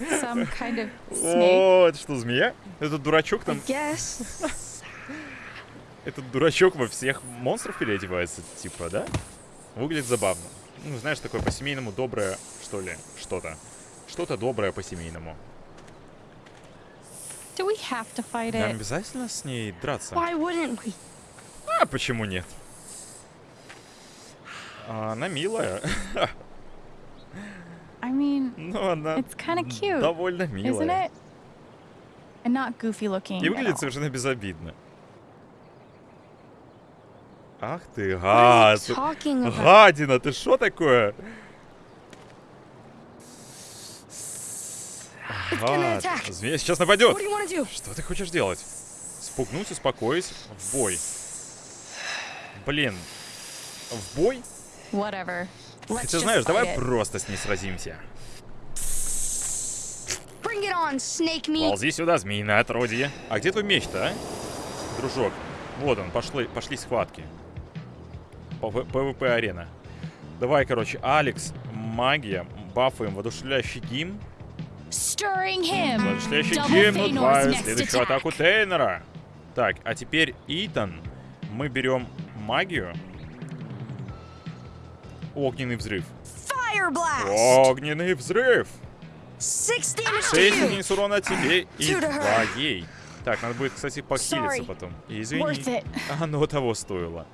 Kind of. О, это что, змея? Этот дурачок там... Этот дурачок во всех монстров переодевается, типа, да? Выглядит забавно. Ну, знаешь, такое по-семейному доброе, что ли, что-то. Что-то доброе по-семейному. Нам обязательно с ней драться? Why wouldn't we? А почему нет? А, она милая. I mean, Ну, она it's cute, довольно милая. And not goofy looking. И выглядит совершенно безобидно. Ах ты, гад! Гадина, ты что такое? Гад. Змея сейчас нападет. Что ты хочешь делать? Спугнуть, успокоить, в бой. Блин, в бой? Хотя знаешь, давай просто с ней сразимся. Bring it on, snake meat. Ползи сюда, змеиное отродье. А где твой меч-то, а? Дружок. Вот он, пошли, пошли схватки. ПВ- ПВП-арена. Давай, короче, Алекс, магия, бафаем, воодушевляющий гимн. Stirring hymn. Воодушевляющий гимн, next следующую атаку Тейнера. Так, а теперь Итан. Мы берем магию. Огненный взрыв. Огненный взрыв! Six damage to 6 you. единиц урона тебе и Two to her. 2 ей. Так, надо будет, кстати, похилиться потом. Извини. Оно того стоило.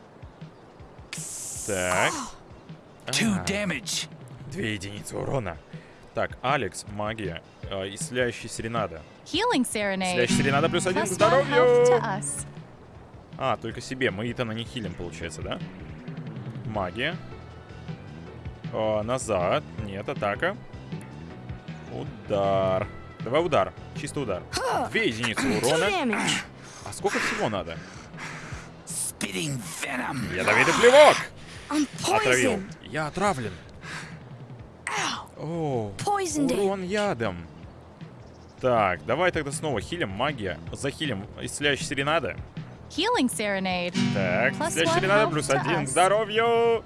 Так. Two А, damage. Две единицы урона. Так, Алекс, магия, э, исцеляющий серенада. Healing Serenade. Исцеляющий серенада плюс один к здоровью. А, только себе. Мы Итана не хилим, получается, да? Магия. О, назад. Нет, атака. Удар. Давай удар. Чисто удар. Две единицы урона. А сколько всего надо? Ядовитый плевок! Отравил. Я отравлен. О, урон ядом. Так, давай тогда снова хилим. Магия. Захилим. Исцеляющий серенада. Healing Serenade. Так, Plus серенада health плюс один здоровью.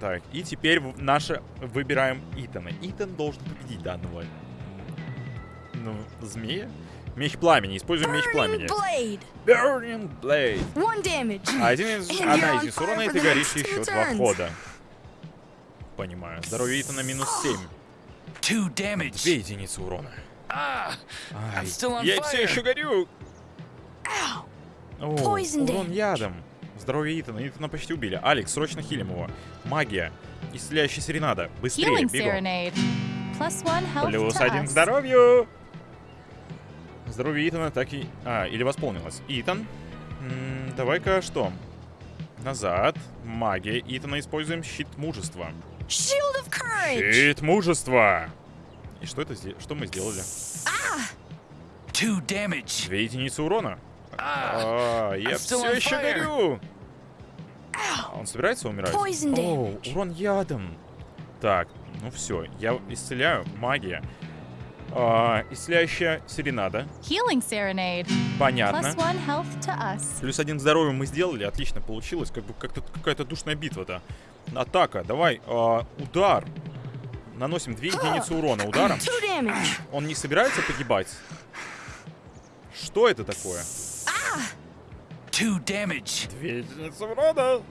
Так, и теперь наше выбираем Итана. Итан должен победить данного. Ну, змея? Меч пламени. Используем меч пламени. blade. Burning Blade. One damage. Один из, одна из урона, и ты горишь еще два хода. Понимаю. Здоровье Итана минус 7. Two damage. Две единицы урона. Ah, Ай, я все еще горю. Ow. О, урон ядом. Здоровье Итана. Итана почти убили. Алекс, срочно хилим его. Магия. Исцеляющий серенада. Быстрее, бегом. Плюс один к здоровью. Здоровье Итана так и... А, или восполнилось. Итан. Давай-ка что? Назад. Магия. Итана используем щит мужества. Щит мужества. И что это Что мы сделали? damage. Две единицы урона. Ah, А, я все еще горю. А Он собирается умирать? О, урон ядом. Так, ну все, я исцеляю. Магия. А, исцеляющая серенада. Healing Serenade. Понятно. Плюс один к здоровью мы сделали, отлично получилось. Как бы как-то какая-то душная битва-то. Атака, давай, а, удар. Наносим две единицы урона ударом. Он не собирается погибать? Что это такое? Two damage. Две единицы урона.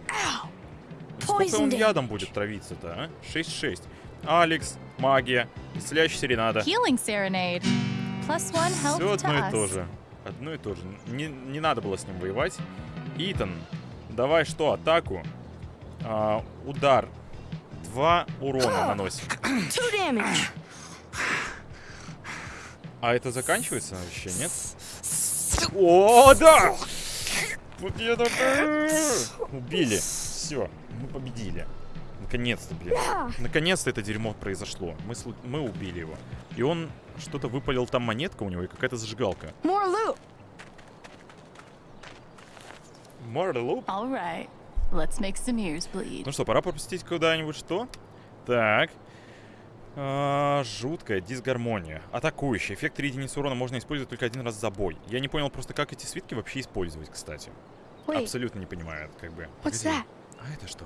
Сколько Poison он ядом будет травиться-то, а? 6-6. Алекс, магия, исцеляющий серенада. Healing Serenade. Plus one health Все одно и то же. Одно и то же. Не, не надо было с ним воевать. Итан, давай что, атаку. А, удар. Два урона наносим. Two damage. А это заканчивается вообще, нет? О, да! Вот это... Убили. Все, мы победили. Наконец-то, блин. Наконец-то это дерьмо произошло. Мы, слу- мы убили его. И он что-то выпалил, там монетка у него и какая-то зажигалка. More loot. More loop. Ну что, пора пропустить куда-нибудь что? Так. А, жуткая дисгармония. Атакующий. Эффект 3 единицы урона можно использовать только один раз за бой. Я не понял просто, как эти свитки вообще использовать, кстати. Wait, Абсолютно не понимаю, как бы. what's that? А это что?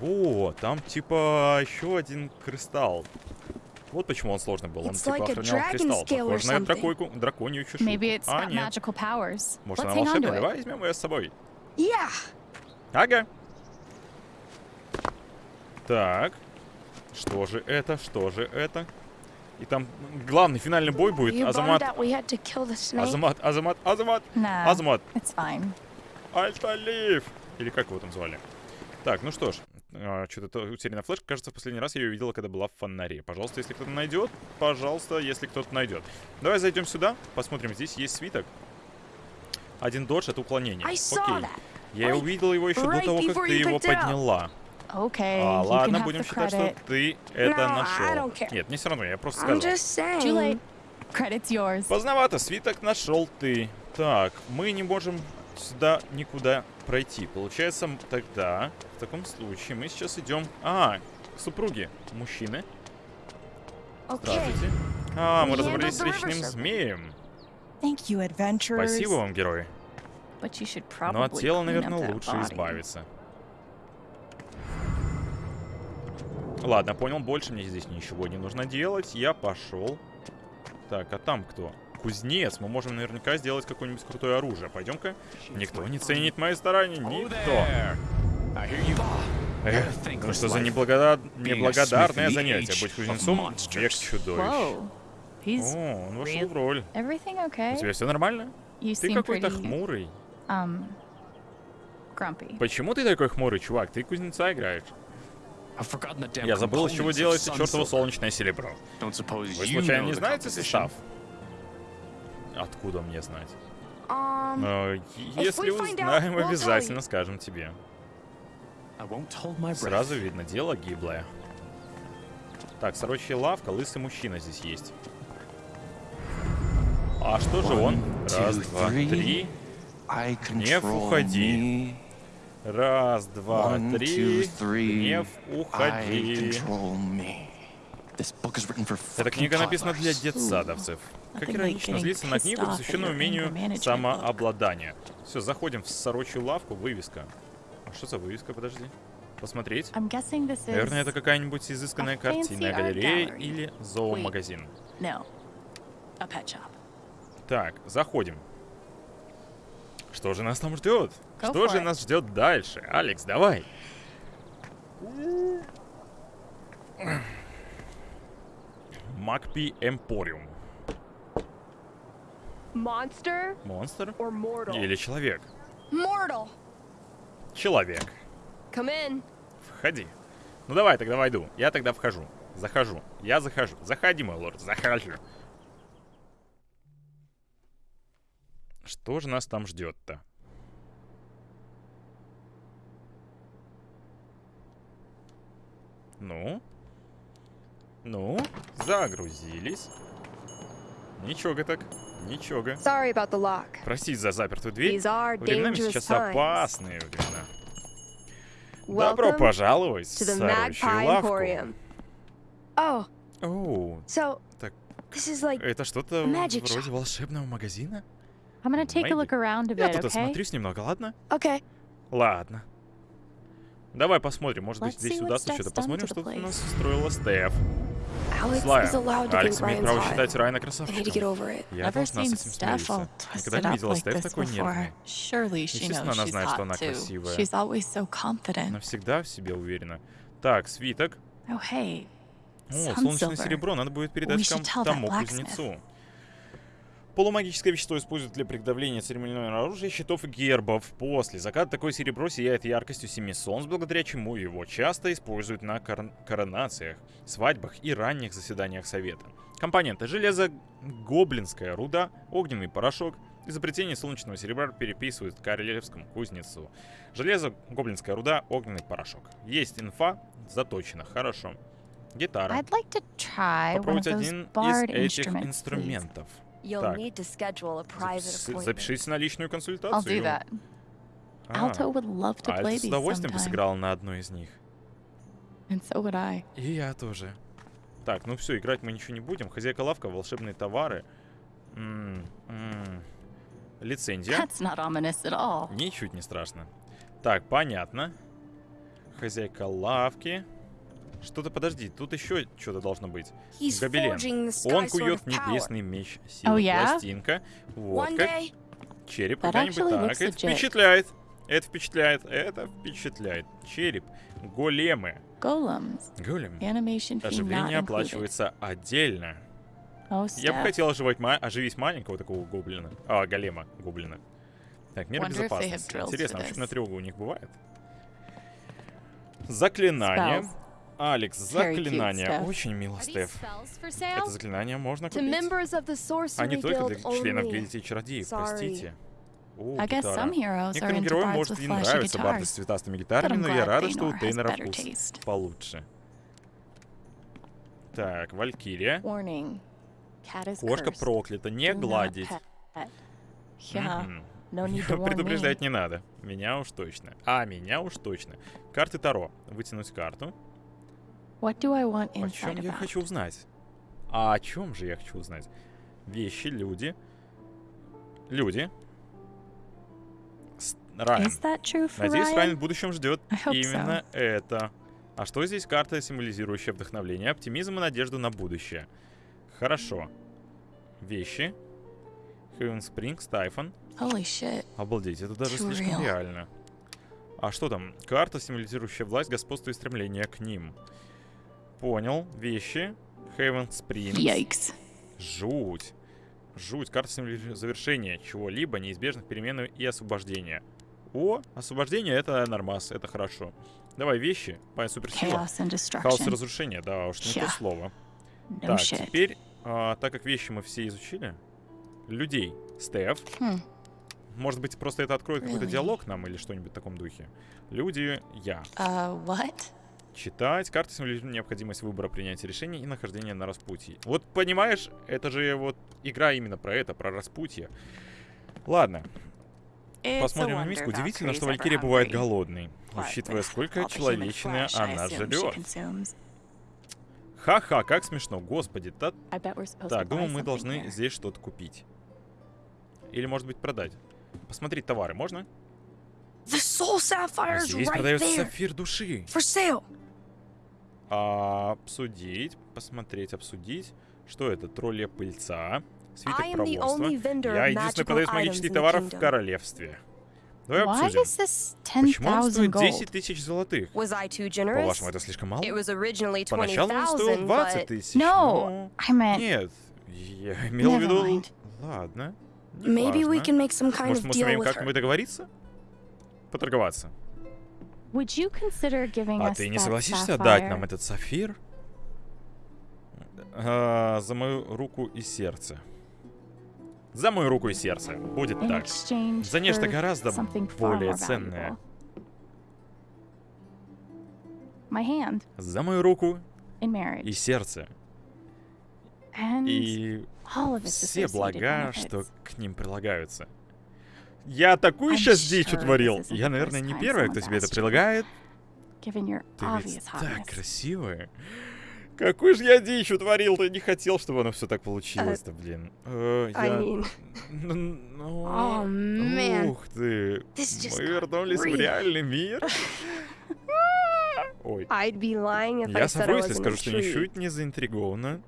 О, там типа еще один кристалл. Вот почему он сложный был. Он It's типа like a охранял dragon кристалл. scale or Похоже на дракойку, драконью it's а, нет. Может, Let's она волшебная? Давай возьмем ее с собой. Yeah. Ага. Так. Что же это? Что же это? И там главный финальный бой будет. Азамат. Азамат, Азамат, Азамат, Nah, Азамат. Альталив! Или как его там звали? Так, ну что ж. Что-то утеряна флешка. Кажется, в последний раз я ее видела, когда была в фонаре. Пожалуйста, если кто-то найдет. Пожалуйста, если кто-то найдет. Давай зайдем сюда. Посмотрим. Здесь есть свиток. Один додж — это уклонение. Окей. Я увидел его еще до того, как ты его подняла. Okay, А, ладно, будем считать, что ты это No, нашел. Нет, не все равно, я просто сказал. Поздновато, свиток нашел ты. Так, мы не можем сюда никуда пройти. Получается, тогда, в таком случае, мы сейчас идем... А, к супруге мужчины. Здравствуйте. А, мы разобрались с serpent. змеем. Спасибо вам, should Но от тела, наверное, лучше избавиться. Ладно, понял, больше мне здесь ничего не нужно делать. Я пошел. Так, а там кто? Кузнец. Мы можем наверняка сделать какое-нибудь крутое оружие. Пойдем-ка. Никто не ценит мои старания. Никто. Эх, ну что за неблагода- неблагодарное занятие. Быть кузнецом — век чудовищ. О, он вошел в роль. everything У okay? тебя все нормально? You Ты какой-то pretty, хмурый. um. Почему ты такой хмурый, чувак? Ты кузнеца играешь. I've forgotten the damn Я забыл, из чего делается чертово солнечное серебро. Вы случайно не знаете состав? Откуда мне знать? Um, Э, Если узнаем, обязательно скажем тебе. Сразу видно, дело гиблое. Так, сорочья лавка, лысый мужчина здесь есть. А что же он? Раз, two, два, три. Control уходи. Раз, два, One, три. two, three. Гнев, уходи. Эта книга написана для детсадовцев. Как иронично злиться на книгу, your умению самообладания. Все, заходим в сорочью лавку, вывеска. А что за вывеска, подожди? Посмотреть? Наверное, это какая-нибудь изысканная картинная галерея или зоомагазин. No. A pet shop. Так, заходим. Что же нас там ждет? Что же нас ждет дальше? Алекс, давай. Макпи Эмпориум. Монстр mortal? или человек? mortal. Человек. Come in. Входи. Ну давай, тогда войду. Я тогда вхожу. Захожу. Я захожу. Заходи, мой лорд, захожу. Что же нас там ждет-то? Ну? Ну? Загрузились. Ничего так. Ничего. Sorry about the lock. Простите за запертую дверь. Временами сейчас опасные времена. Добро пожаловать в сорочью лавку. Oh, Оу, so так this is like это что-то вроде shop. волшебного магазина? I'm gonna take a look around a Я bit, тут okay? осмотрюсь немного, ладно? okay. Ладно. Давай посмотрим, может быть здесь удастся что-то. Посмотрим, что у нас устроила Стеф. Злая. Алекс имеет право считать Райана красавчиком. Я должна с этим смириться. Никогда не видела Стеф такой нервной. Естественно, она знает, что она красивая. Она всегда в себе уверена. Так, свиток. Oh О, солнечное серебро надо будет передать тому кузнецу. Полумагическое вещество используют для приготовления церемониального оружия, щитов и гербов. После заката такое серебро сияет яркостью семи солнц, благодаря чему его часто используют на кор- коронациях, свадьбах и ранних заседаниях совета. Компоненты. Железо, гоблинская руда, огненный порошок. Изобретение солнечного серебра переписывают к королевскому кузнецу. Железо, гоблинская руда, огненный порошок. Есть инфа, заточено. Хорошо. Гитара. Like those один из этих instruments, please. Так. need to schedule a private Запис- appointment. Запишитесь на личную I'll консультацию. do that. А, Alto would love to Альта play с these удовольствием бы сыграла на одной из них. And so would I. И я тоже. Так, ну все, играть мы ничего не будем. Хозяйка лавка, волшебные товары. М, м. Лицензия. That's not ominous at all. Ничуть не страшно. Так, понятно. Хозяйка лавки. Что-то, подожди, тут еще что-то должно быть. He's Гобелен. Он кует небесный меч силы. Oh, yeah? Пластинка. Вот как. Череп actually так. Это впечатляет. Это впечатляет. Это впечатляет. Череп. Големы. Голем. Оживление оплачивается отдельно. Oh, Я бы хотел оживать оживить маленького такого гоблина. А, голема. Гоблина. Так, have безопасности. Интересно, вообще this. на тревогу у них бывает? Заклинание. Spells. Алекс, заклинание. Очень мило, Стеф. Это заклинание можно купить. А не только для членов гильдии чародеев, простите. О, гитара. Некоторым героям может и нравятся барды с цветастыми гитарами, но я рада, что у Тейнера вкус получше. Так, Валькирия. Кошка проклята, не гладить. [laughs] Предупреждать не надо. Меня уж точно. А, меня уж точно. Карты Таро. Вытянуть карту. What do I want О чем insight я about? хочу узнать? А о чем же я хочу узнать? Вещи, люди. Люди. С- Райан. Is that true for Надеюсь, Ryan? Райан в будущем ждет именно это. А что здесь карта, символизирующая вдохновление, оптимизм и надежду на будущее? Хорошо. Вещи. Хевен Спрингс, Тайфон. Обалдеть, это даже Too слишком real. реально. А что там? Карта, символизирующая власть, господство и стремление к ним. Понял. Вещи. Хейвен Спрингс. Yikes. Жуть. Жуть. Карта завершения чего-либо, неизбежных перемен и освобождения. О, освобождение это нормас, это хорошо. Давай вещи, по суперсила. Хаос и разрушение, да уж, не то Yeah. слово. No Так, shit. теперь, а, так как вещи мы все изучили, людей. Стеф. Хм. Может быть, просто это откроет какой-то Really? диалог нам или что-нибудь в таком духе. Люди, я. Uh, what? Читать. Карта символизирует необходимость выбора, принятия решений и нахождения на распутье. Вот понимаешь, это же вот игра именно про это, про распутье. Ладно, посмотрим на миску. Удивительно, что Валькирия бывает голодной, учитывая, сколько человечины она жрет. Ха-ха, как смешно, господи. Та... Так, думаю, мы должны здесь что-то купить. Или, может быть, продать. Посмотреть товары можно? Is Здесь продается сапфир души. А, обсудить, посмотреть, обсудить. Что это? Тролля пыльца. Свиток проворства. Я единственный продавец магических товаров в королевстве. Давай обсудим. Почему он 10,000 стоит gold? 10 тысяч золотых? По-вашему, это слишком мало? Поначалу он стоил 20,000, 20 but тысяч. Но- Нет, я имел в виду... Ладно, Может, мы with как-нибудь договориться? Поторговаться. А ты не согласишься дать sapphire нам этот сапфир? А, за мою руку и сердце. За мою руку и сердце. Будет так. За нечто гораздо более ценное. За мою руку и сердце. И все блага, что к ним прилагаются. Я такую сейчас дичь утворил. Я, наверное, не первая, кто тебе это предлагает. Ты ведь так красивая. Какую же я дичь утворил, ты не хотел, чтобы оно все так получилось-то, блин. Э, я- Ну, Oh. Ух ты. Мы вернулись в реальный мир. [laughs] Ой. Я совру, если скажу, что ничуть не заинтригована.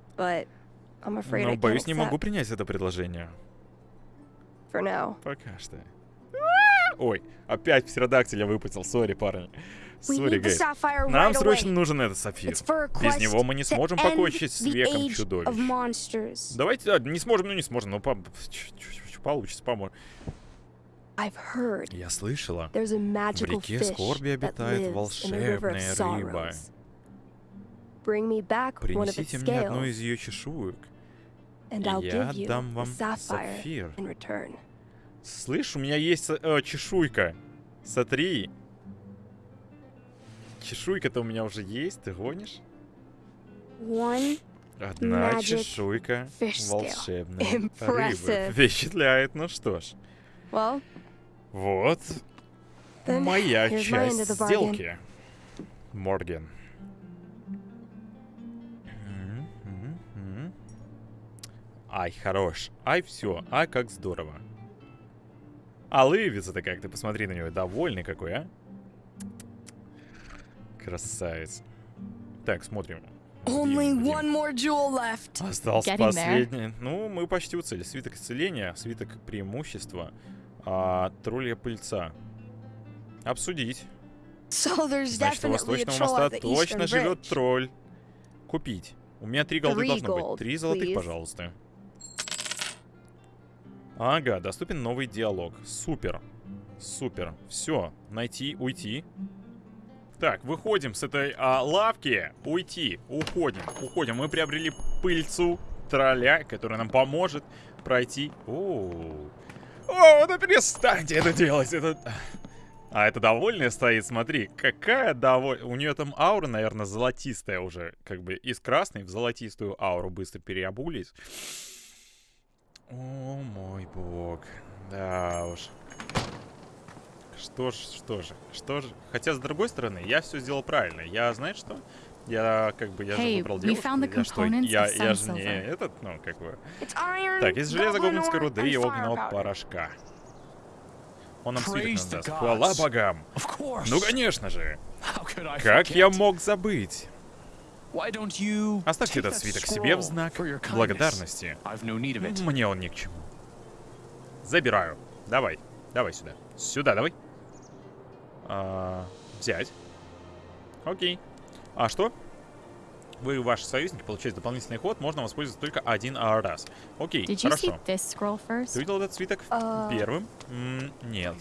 Но, боюсь, не могу принять это предложение. For now. Пока что. Ой, опять птеродактиля выпустил. Sorry, парни. Sorry, sapphire Нам right срочно away. нужен этот сапфир. Без него мы не сможем покончить с веком чудовищ. Давайте, а, не сможем, ну не сможем, но по- получится, heard Я слышала, в реке скорби обитает волшебная рыба. Принесите мне одну из ее чешуек, и я the вам сапфир. Слышь, у меня есть э, чешуйка. Смотри. Чешуйка-то у меня уже есть, ты гонишь? One Одна чешуйка волшебной рыбы. Впечатляет, ну что ж. Well, Вот моя часть сделки. Морген. Ай, хорош. Ай, все. Ай, как здорово. А лывица-то как, ты посмотри на него. Довольный какой, а? Красавец. Так, смотрим. Only one more jewel left. Остался Getting there. последний. Ну, мы почти у цели. Свиток исцеления, свиток преимущества, а, тролля пыльца. Обсудить. So Значит, у Восточного моста точно живет тролль. Купить. У меня три голды должно быть. Три золотых, please. пожалуйста. Ага, доступен новый диалог. Супер. Супер. Все. Найти, уйти. Так, выходим с этой а, лавки. Уйти. Уходим. Уходим. Мы приобрели пыльцу тролля, которая нам поможет пройти. О, О, да перестаньте это делать. Это... А это довольная стоит, смотри. Какая довольная. У нее там аура, наверное, золотистая уже. Как бы из красной в золотистую ауру быстро переобулись. О, мой бог. Да уж. Что ж, что же, что же. Хотя, с другой стороны, я все сделал правильно. Я, знаешь что? Я, как бы, я же Hey, выбрал we девушку. Я что, я, я же не этот, ну, как бы... Так, из железа гоблинской руды и огненного порошка. Он нам свиток нам даст. Хвала богам. Ну, конечно же. Как я мог забыть? Why don't you Оставьте take этот свиток себе в знак for your kindness? благодарности. I've no need of it. Мне он ни к чему. Забираю. Давай. Давай сюда. Сюда, давай. А, взять. Окей. А что? Вы и ваши союзники получаете дополнительный ход, можно воспользоваться только один раз. Окей, Did you see хорошо. this scroll first? Ты видел этот свиток А. первым? М, нет.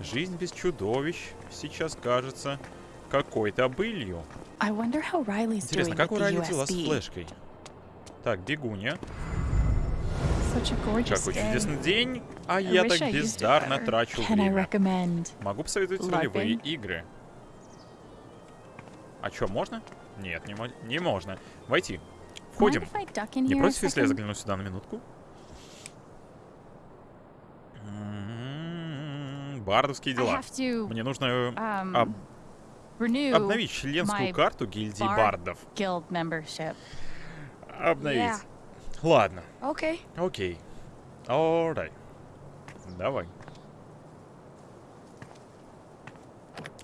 Жизнь без чудовищ сейчас кажется какой-то былью. Интересно, как у Райли дела с флешкой? Так, бегунья. Какой чудесный день, а я так бездарно трачу время. Могу посоветовать ролевые игры. А чё, можно? Нет, не, не можно. Войти. Входим. Не против, если я загляну сюда на минутку? Бардовские дела. Мне нужно э, um, об- renew обновить членскую карту гильдии бардов. Обновить. Ладно, Okay. окей. Alright. Давай.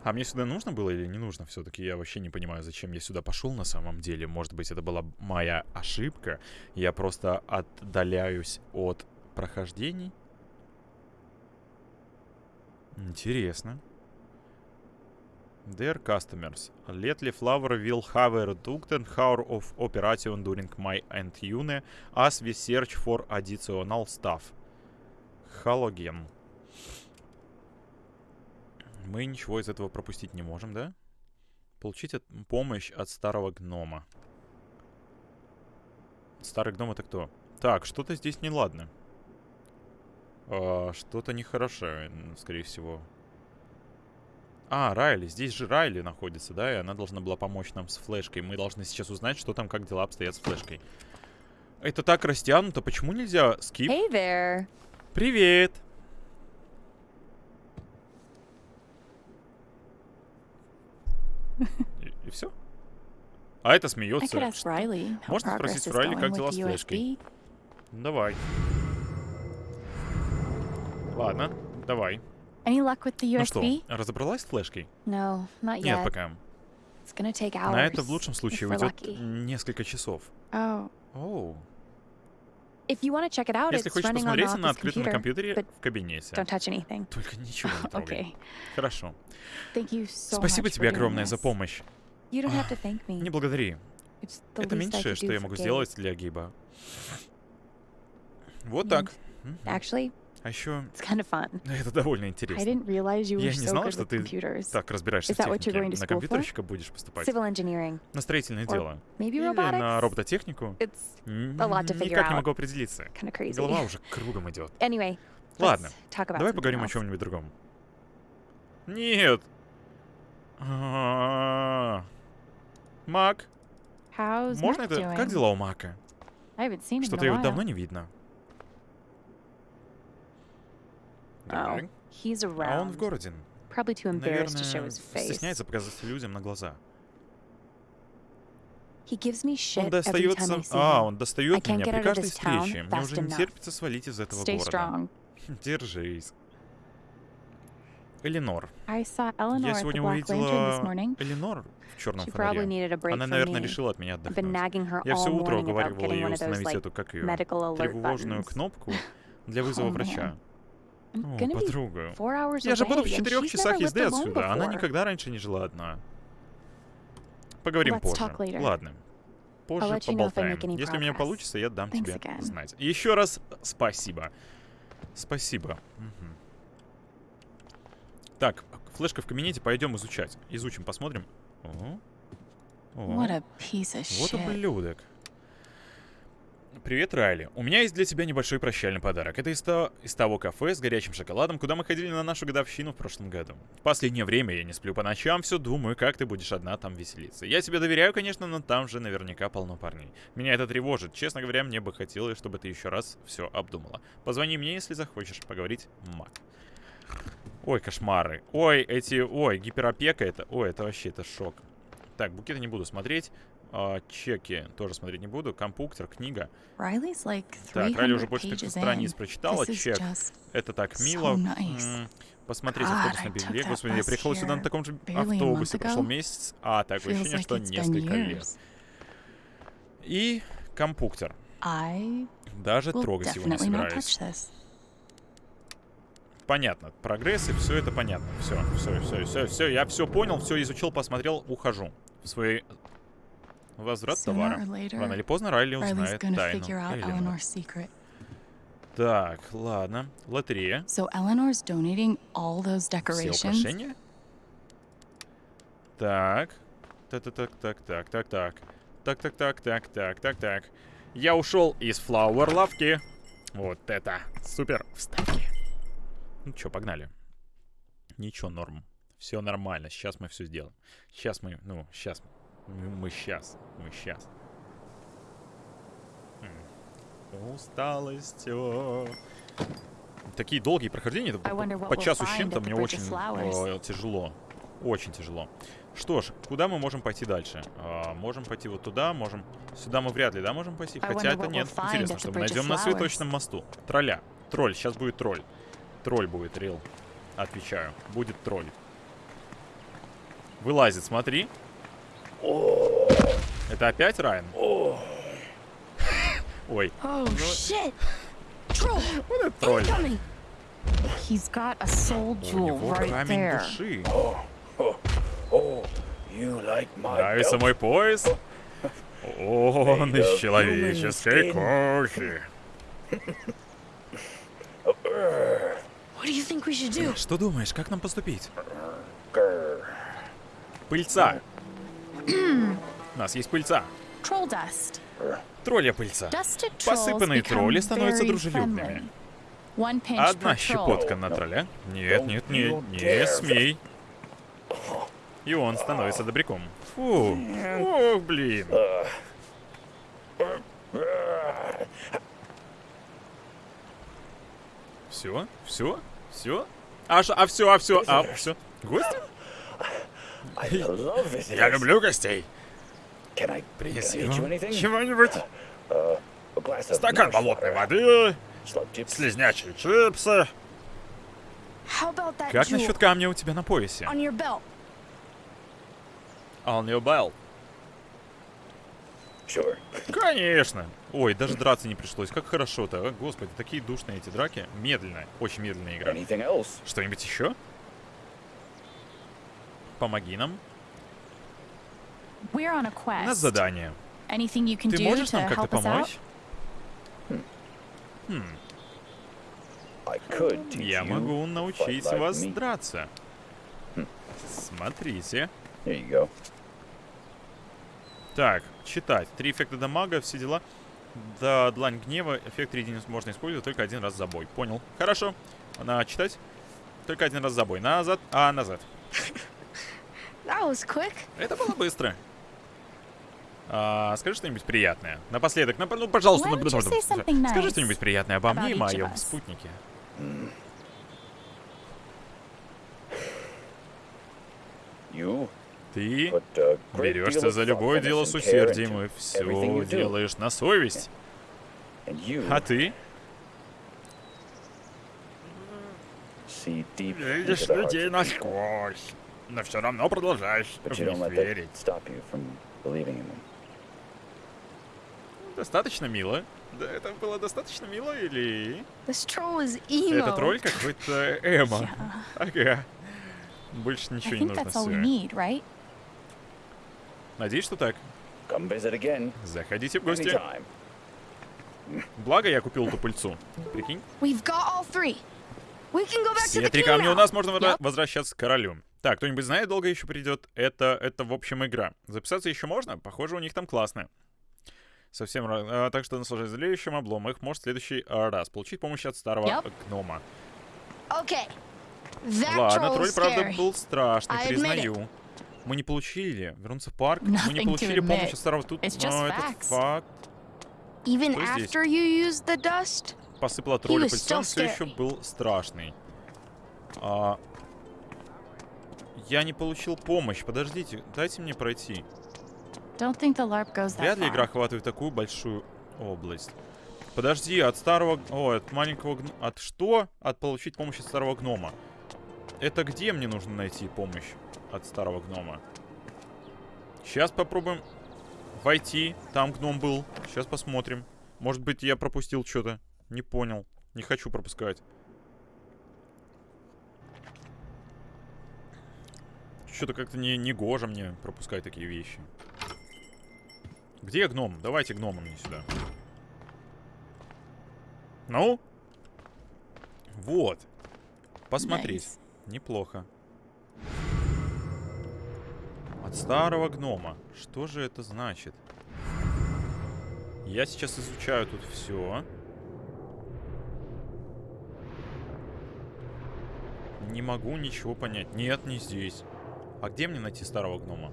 А мне сюда нужно было или не нужно? Все-таки я вообще не понимаю, зачем я сюда пошел на самом деле. Может быть, это была моя ошибка. Я просто отдаляюсь от прохождений. Интересно. Dear customers, lately Flower will have a reduced hour of operation during my and Yune as we search for additional stuff. Halogen. Мы ничего из этого пропустить не можем, да? Получить от- помощь от старого гнома. Старый гном это кто? Так, что-то здесь неладно. А, что-то нехорошее, скорее всего. А, Райли. Здесь же Райли находится, да? И она должна была помочь нам с флешкой. Мы должны сейчас узнать, что там, как дела обстоят с флешкой. Это так растянуто. Почему нельзя скип? Hey there. Привет! И, все? А это смеется. Можно спросить Райли, как дела с флешкой? Давай. Ладно, давай. Any luck with the Ну что, USB? разобралась с флешкой? No, not Нет, yet. пока. It's gonna take hours. На это в лучшем случае уйдет несколько часов. Oh, Оу. If you want to check it out, Если it's хочешь running on посмотреть my на открытом computer. компьютере but в кабинете. Don't touch anything. Только ничего не [laughs] трогай. okay. Хорошо. Thank you so Спасибо much тебе огромное за помощь. You don't have to thank me. Не благодари. Это меньшее, что я могу сделать для Гиба. Вот так. Actually, А еще [laughs] это довольно интересно. Я не знал, что ты. Так, разбираешься в технике. На компьютерщика будешь поступать. На строительное дело. Или на робототехнику. Никак не могу определиться. Голова уже кругом идет. Ладно, давай поговорим о чем-нибудь другом. Нет. А, Мак, можно это? Как дела у Мака? Что-то его давно не видно. Oh, he's around. А он в городе. Probably too embarrassed to show Наверное, his face. стесняется показаться людям на глаза. He gives me shit Он every time достается... I see А, он достает меня при каждой встрече. Мне уже не терпится свалить из этого Stay города. strong. [laughs] Держись. Эленор. Я сегодня увидела. Эленор в черном фонаре. Она, наверное, решила от меня отдохнуть. Я все утро morning about уговаривал getting ее установить эту, как ее, тревожную buttons. кнопку [laughs] для вызова Oh, врача. I'm О, подруга. Я же буду в четырех часах езды отсюда. Она никогда раньше не жила одна. Поговорим позже. Ладно. Позже поболтаем. Если у меня получится, я дам тебе знать. Еще раз спасибо. Спасибо. Так, флешка в кабинете, пойдем изучать. Изучим, посмотрим. О. О. What a piece of Вот ублюдок. Привет, Райли. У меня есть для тебя небольшой прощальный подарок. Это из, то- из того кафе с горячим шоколадом, куда мы ходили на нашу годовщину в прошлом году. В последнее время я не сплю по ночам, все думаю, как ты будешь одна там веселиться. Я тебе доверяю, конечно, но там же наверняка полно парней. Меня это тревожит. Честно говоря, мне бы хотелось, чтобы ты еще раз все обдумала. Позвони мне, если захочешь поговорить, Мак. Ой, кошмары. Ой, эти... Ой, гиперопека это... Ой, это вообще, это шок. Так, букеты не буду смотреть. А, чеки тоже смотреть не буду. Компуктер, книга. Like Так, Райли уже 300 больше 300 страниц прочитала. Чек. Это так so мило. nice. М, Посмотреть God, автобус на that Господи, я приехал сюда на таком же автобусе. Прошел месяц. А, такое Feels ощущение, like что несколько лет. И компуктер. I Даже трогать его не собираюсь. Понятно. Прогресс и все это понятно. Все, все, все, все, все. Я все понял, все изучил, посмотрел, ухожу. В свой Возврат товара. Рано или поздно Райли узнает тайну. secret. Так, ладно. Лотерея. So Eleanor's donating all those Все decorations. украшения. Так. Так-так-так, так, так, так. Так-так-так, так, так, так, так. Я ушел из флауэр лавки. Вот это супер вставки. Ну чё, погнали. Ничего, норм. Все нормально. Сейчас мы все сделаем. Сейчас мы, ну, сейчас. Мы сейчас. Мы сейчас. Усталость. о. Такие долгие прохождения, по, по часу с чем-то мне очень э, тяжело. Очень тяжело. Что ж, куда мы можем пойти дальше? А, можем пойти вот туда, можем... Сюда мы вряд ли, да, можем пойти? Хотя это нет. Интересно, что мы найдем на цветочном мосту. Тролля. Тролль, сейчас будет тролль. Тролль будет, Рил. Отвечаю. Будет тролль. Вылазит, смотри. Это опять Райан? Ой, Oh shit! Troll! тролль. Coming! He's got a soul У него right камень there. души. You like my Нравится мой пояс? Он из человеческой кожи. Что думаешь, как нам поступить? Пыльца. У нас есть пыльца. Тролля пыльца. Посыпанные тролли становятся дружелюбными. Одна щепотка на тролля. Нет, нет, нет, не смей. И он становится добряком. Фу. Ох, блин. Все, все, все. А, ш- а все, а все, а все. Гость? [laughs] Я люблю гостей. Принеси anything? чего-нибудь. Glass of Стакан болотной water, воды, слизнячие чипсы. Как насчет камня у тебя на поясе? on your belt? Sure. Конечно. Ой, даже драться не пришлось. Как хорошо-то. а? Господи, такие душные эти драки. Медленная, очень медленная игра. Что-нибудь еще? Помоги нам. We're on a У нас quest. задание. Anything you can Ты do можешь to нам как-то help us out? помочь? I could teach Я you, могу научить like вас me. драться. Смотрите. You go. Так, читать. Три эффекта дамага, все дела. Да, длань гнева. Эффект единиц можно использовать только один раз за бой. Понял. Хорошо. На читать. Только один раз за бой. Назад. А, назад. Это было быстро. А, скажи что-нибудь приятное. Напоследок, нап- ну, пожалуйста, например, say something скажи nice что-нибудь приятное обо мне и моем спутнике. You Ты берешься за любое дело с усердием и все делаешь на совесть. А ты видишь людей насквозь, но все равно продолжаешь в них верить. Достаточно мило. Да, это было достаточно мило или... This troll is emo. Это тролль какой-то эмо. [laughs] Ага. Больше ничего не нужно. need, right? Надеюсь, что так. Заходите в гости. Благо я купил эту пыльцу. Прикинь. Все три камня у нас, можно Yep. возвращаться к королю. Так, кто-нибудь знает, долго еще придет? Это, это, в общем, игра. Записаться еще можно? Похоже, у них там классно. Совсем... ра- а, так что наслаждаясь злеющим облом, их может в следующий а, раз. Получить помощь от старого Yep. гнома. Okay. That Ладно, тролль, правда, был страшный, I признаю. Мы не получили. Вернуться в парк. Мы не Nothing получили помощь от старого... Тут... Но это facts. факт. Even здесь? after you used the dust? посыпала тролля он still все еще был страшный. А, я не получил помощь. Подождите, дайте мне пройти. Вряд ли игра охватывает такую большую область. Подожди, от старого... О, от маленького... От что? От получить помощь от старого гнома. Это где мне нужно найти помощь от старого гнома? Сейчас попробуем войти. Там гном был. Сейчас посмотрим. Может быть, я пропустил что-то. Не понял. Не хочу пропускать. Что-то как-то не, не гоже мне пропускать такие вещи. Где гном? Давайте гнома мне сюда. Ну? Вот. Посмотреть. Nice. Неплохо. От старого гнома. Что же это значит? Я сейчас изучаю тут все. Не могу ничего понять. Нет, не здесь. А где мне найти старого гнома?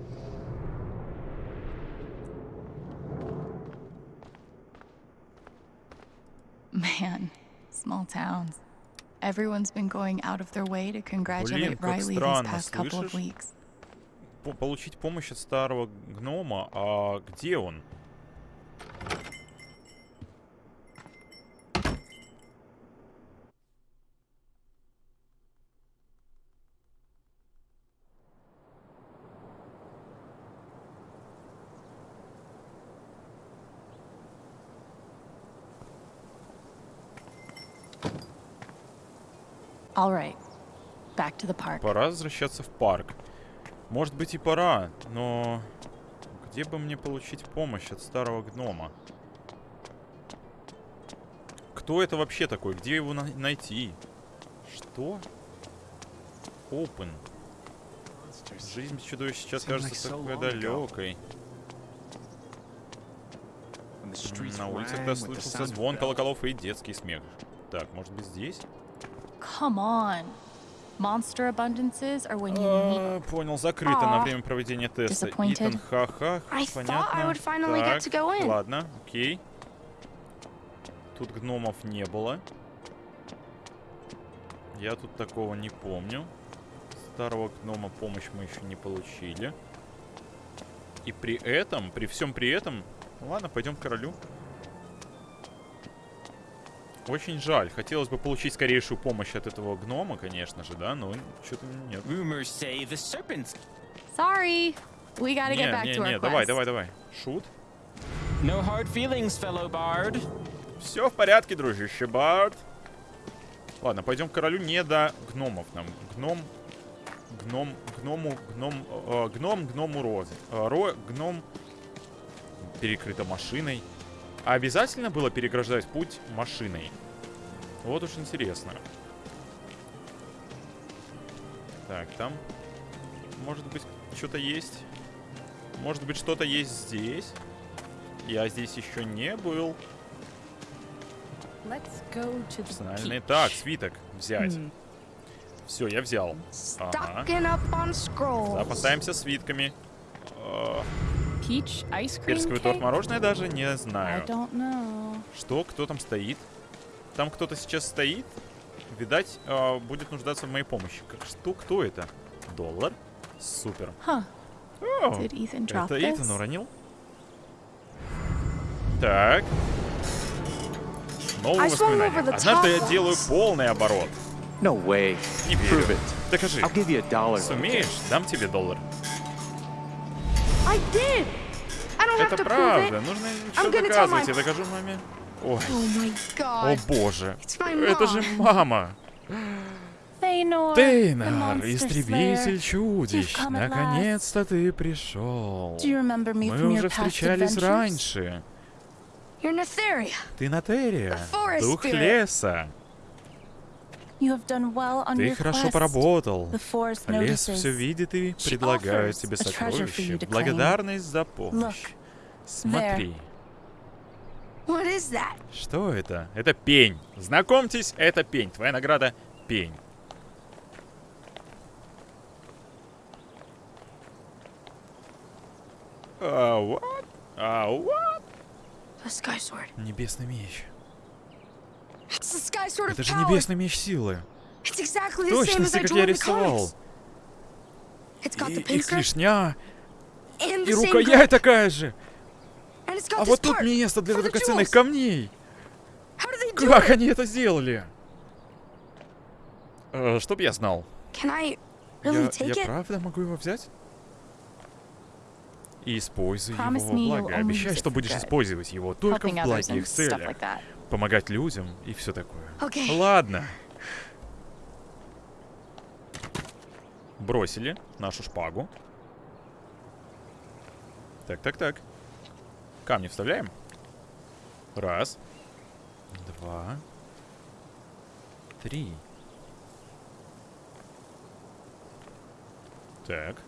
Man, small towns. Everyone's been going out of their way to congratulate как Riley these странно, past couple of слышишь? weeks. По- получить помощь от старого гнома. А где он? All right, back to the park. Пора возвращаться в парк. Может быть и пора, но... Где бы мне получить помощь от старого гнома? Кто это вообще такой? Где его на- найти? Что? Open. Жизнь без чудовищ сейчас кажется такой далекой. На улицах rang да with the слышался sound of звон колоколов и детский смех. Так, может быть здесь? Come on. Monster abundances are when you need. А, понял, закрыто на время проведения теста. Итан, ха-ха, понятно. Так, ладно, окей. Тут гномов не было. Я тут такого не помню. Старого гнома помощь мы еще не получили. И при этом, при всем при этом... Ладно, пойдем к королю. Очень жаль. Хотелось бы получить скорейшую помощь от этого гнома, конечно же, да, но что-то нет. Sorry, we gotta Не, get back не, to our не, давай, давай, давай. Шут. No hard feelings, fellow bard. Все в порядке, дружище Барт. Ладно, пойдем к королю не до гномов нам. Гном, гном, гному, гном, э, гном, гному розы. Э, ро, гном перекрыто машиной. А обязательно было переграждать путь машиной? Вот уж интересно. Так, там, может быть, что-то есть. Может быть, что-то есть здесь. Я здесь еще не был. Персональный. Так, свиток взять. Hmm. Все, я взял. Ага. Запасаемся свитками. Cream Персиковый торт cake? мороженое даже не I знаю. don't know. Что? Кто там стоит? Там кто-то сейчас стоит? Видать, э, будет нуждаться в моей помощи. Как, что? Кто это? Доллар? Супер. Huh. О, это this? Итан уронил? Так. Новые воспоминания. over the Однажды я делаю полный оборот. No way. Не верю. it. Докажи. I'll give you a dollar. Сумеешь? Дам тебе доллар. Это правда. Нужно tell доказывать. Я докажу маме. Ой, Oh о боже. Это же мама. Тейнар, истребитель чудищ. Наконец-то ты пришел. Мы уже встречались раньше. Ты Натерия. Дух леса. You have done well on Ты хорошо поработал. Лес все видит и предлагает тебе claim. Благодарность за помощь. Смотри. Что это? Это пень. Знакомьтесь, это пень. Твоя награда — пень. А, what? А, what? Небесный меч. It's the Sky Sword of Это же небесный меч силы. It's exactly the same as Точности, I как drew я in the рисовал. comics. It's got И, the и клешня, and и the same рукоять такая же. And it's got А вот тут место для драгоценных камней. Как они это сделали? Э, чтоб я знал. Я, я правда могу его взять? И используй его во благо. Обещай, что будешь использовать его только в благих целях. Помогать людям и все такое. Okay. Ладно. Бросили нашу шпагу. Так, так, так. Камни вставляем. Раз. Два. Три. Так.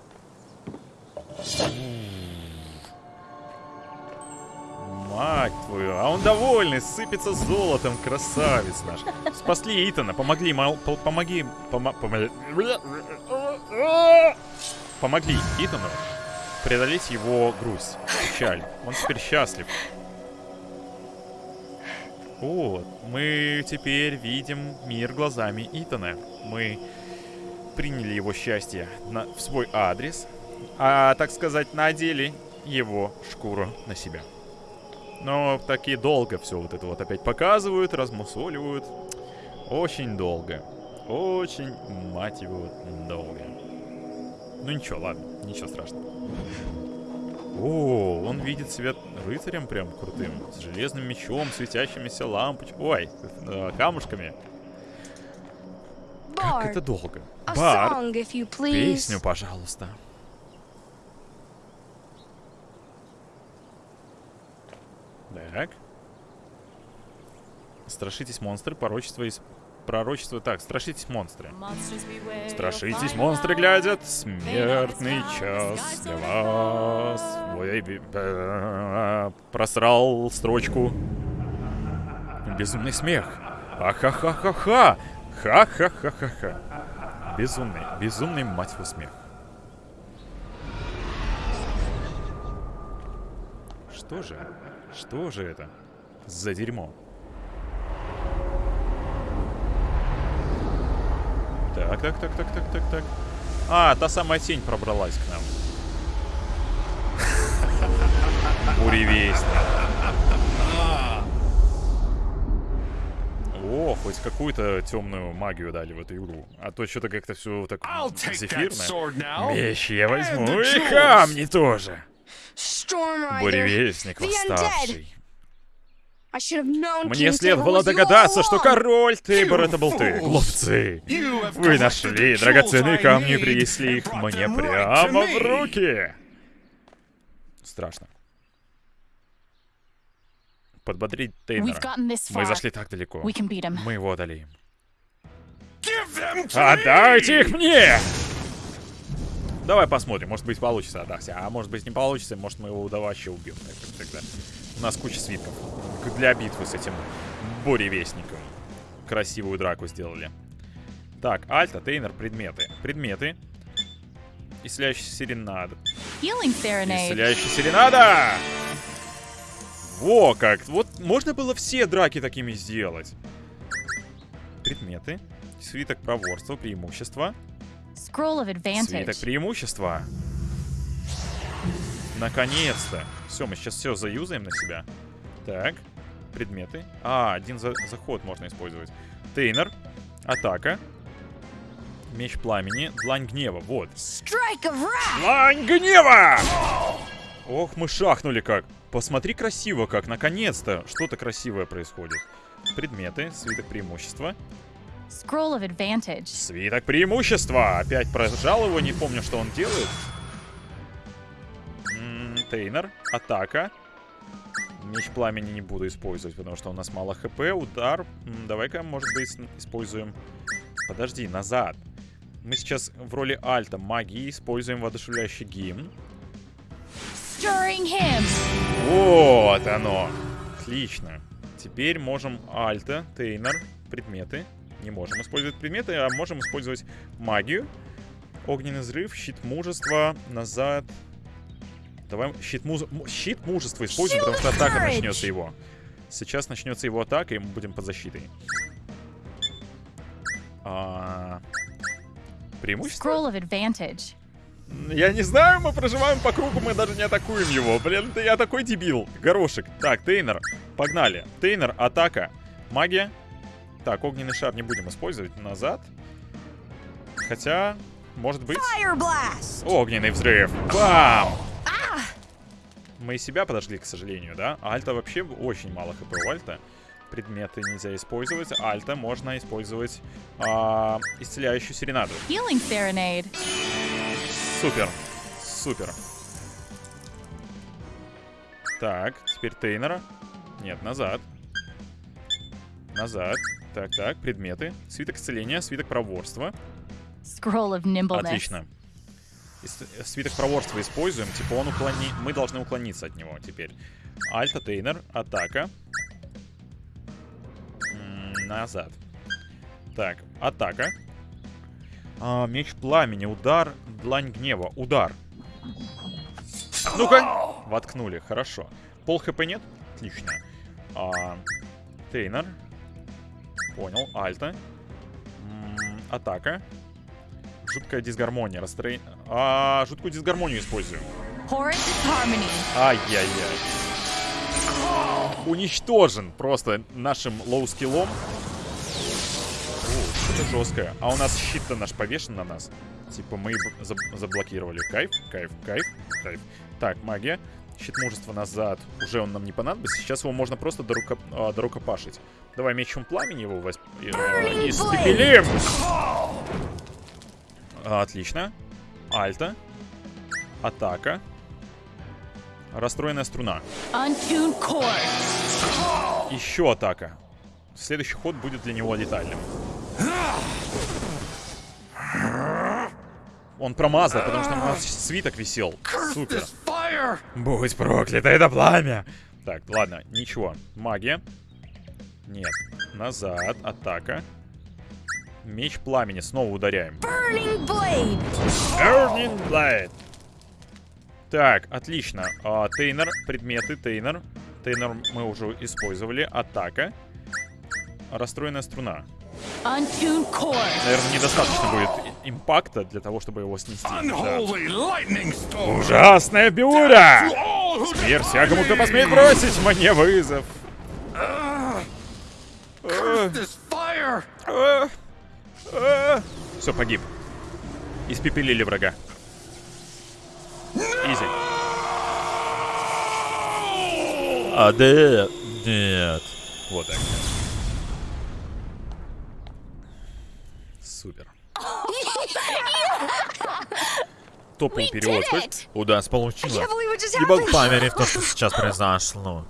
Мать твою, а он довольный, сыпется золотом, красавец наш. Спасли Итана, помогли, мол, по- помоги, помо- помо- помогли Итану преодолеть его грусть, печаль. Он теперь счастлив. Вот, мы теперь видим мир глазами Итана. Мы приняли его счастье на, в свой адрес, а, так сказать, надели его шкуру на себя. Но таки долго все вот это вот опять показывают, размусоливают. Очень долго. Очень, мать его, долго. Ну ничего, ладно, ничего страшного. О, он видит себя рыцарем прям крутым. С железным мечом, светящимися лампочками. Ой, э, камушками. Как это долго. Бар, песню, пожалуйста. Так. Страшитесь монстры, порочество из... Пророчество... Так, страшитесь монстры. Страшитесь монстры глядят, смертный час для вас. Ой, б- просрал строчку. Безумный смех. Ахахахаха. Ха-ха-ха-ха-ха. Безумный, безумный, мать его, смех. Что же? Что же это за дерьмо? Так, так, так, так, так, так, так. А, та самая тень пробралась к нам. Буревестник. О, хоть какую-то темную магию дали в эту игру. А то что-то как-то все так зефирно. Меч я возьму и камни тоже. Storm Rider. Буревестник The Undead. восставший. I should have known Мне следовало догадаться, что король Тейбор это был ты. Глупцы. Вы нашли драгоценные камни и принесли их мне прямо в руки. Страшно. Подбодрить this Мы far. зашли так далеко. We can beat him. Мы его одолеем. Отдайте их мне! Давай посмотрим, может быть получится отдать. А может быть не получится, может мы его вообще убьем. Так как всегда. У нас куча свитков. Для битвы с этим буревестником. Красивую драку сделали. Так, Альта, Тейнер, предметы. Предметы. Исцеляющий серенада. Исцеляющий серенада! Во как! Вот можно было все драки такими сделать. Предметы. Свиток проворства, преимущества. Свиток преимущества. Наконец-то. Все, мы сейчас все заюзаем на себя. Так. Предметы. А, один за- заход можно использовать. Тейнер. Атака. Меч пламени. Длань гнева. Вот. Длань гнева! Ох, мы шахнули как. Посмотри красиво как. Наконец-то что-то красивое происходит. Предметы. Свиток преимущества. Scroll of Advantage. Свиток преимущества. Опять прожал его, не помню, что он делает. М, Тейнер. Атака. Меч пламени не буду использовать, потому что у нас мало хп. Удар. Давай-ка, может быть, используем... Подожди, назад. Мы сейчас в роли альта магии используем воодушевляющий гимн. Вот оно. Отлично. Теперь можем альта, тейнер, предметы. Не можем использовать предметы, а можем использовать магию. Огненный взрыв, щит мужества, назад. Давай щит, муз... щит мужества используем, потому что атака начнется его. Сейчас начнется его атака, и мы будем под защитой. А... Преимущество? Я не знаю, мы проживаем по кругу, мы даже не атакуем его. Блин, ты я такой дебил. Горошек. Так, Тейнер, погнали. Тейнер, атака. Магия. Так, огненный шар не будем использовать. Назад. Хотя, может быть... Огненный взрыв. Бам! Мы и себя подожгли, к сожалению, да? Альта вообще очень мало хп у Альта. Предметы нельзя использовать. Альта можно использовать а, исцеляющую серенаду. Супер. Супер. Так, теперь Тейнера. Нет, назад. Назад. Так, так, предметы. Свиток исцеления, свиток проворства. Scroll of nimbleness. Отлично. Свиток проворства используем. Типа он уклони... Мы должны уклониться от него теперь. Альта, Тейнер, атака. М, Назад. Так, атака. А, меч пламени, удар, длань гнева, удар. Ну-ка! Воткнули, хорошо. Пол хп нет? Отлично. А, Тейнер. Понял, Альта. М, Атака. Жуткая дисгармония. Расстроение. А, жуткую дисгармонию disharmony. Ай-яй-яй. Уничтожен просто нашим лоу-скиллом. Что-то жесткое. А у нас щит-то наш повешен на нас. Типа мы заб- заблокировали. Кайф, кайф, кайф, кайф. Так, магия. Щит мужества назад. Уже он нам не понадобится. Сейчас его можно просто дорука, а, дорукопашить. Давай мечом пламени его восп... э, испепелим. А, Отлично. Альта. Атака. Расстроенная струна. Еще атака. Следующий ход будет для него летальным. Он промазал, потому что у нас свиток висел. Супер. Будь проклято, это пламя! Так, ладно, ничего. Магия. Нет. Назад. Атака. Меч пламени. Снова ударяем. Burning blade. Burning Blade. Так, отлично. А, Тейнер, предметы, Тейнер. Тейнер мы уже использовали. Атака. Расстроенная струна. Наверное, недостаточно будет импакта для того, чтобы его снести. Да. Ужасная буря! Смерть всякому, кто посмеет бросить мне вызов. Все, погиб. Испепелили врага. Изи. А, да, нет. Вот так. Супер. Топовый перевод. У нас получилось. Не могу поверить в то, что сейчас произошло.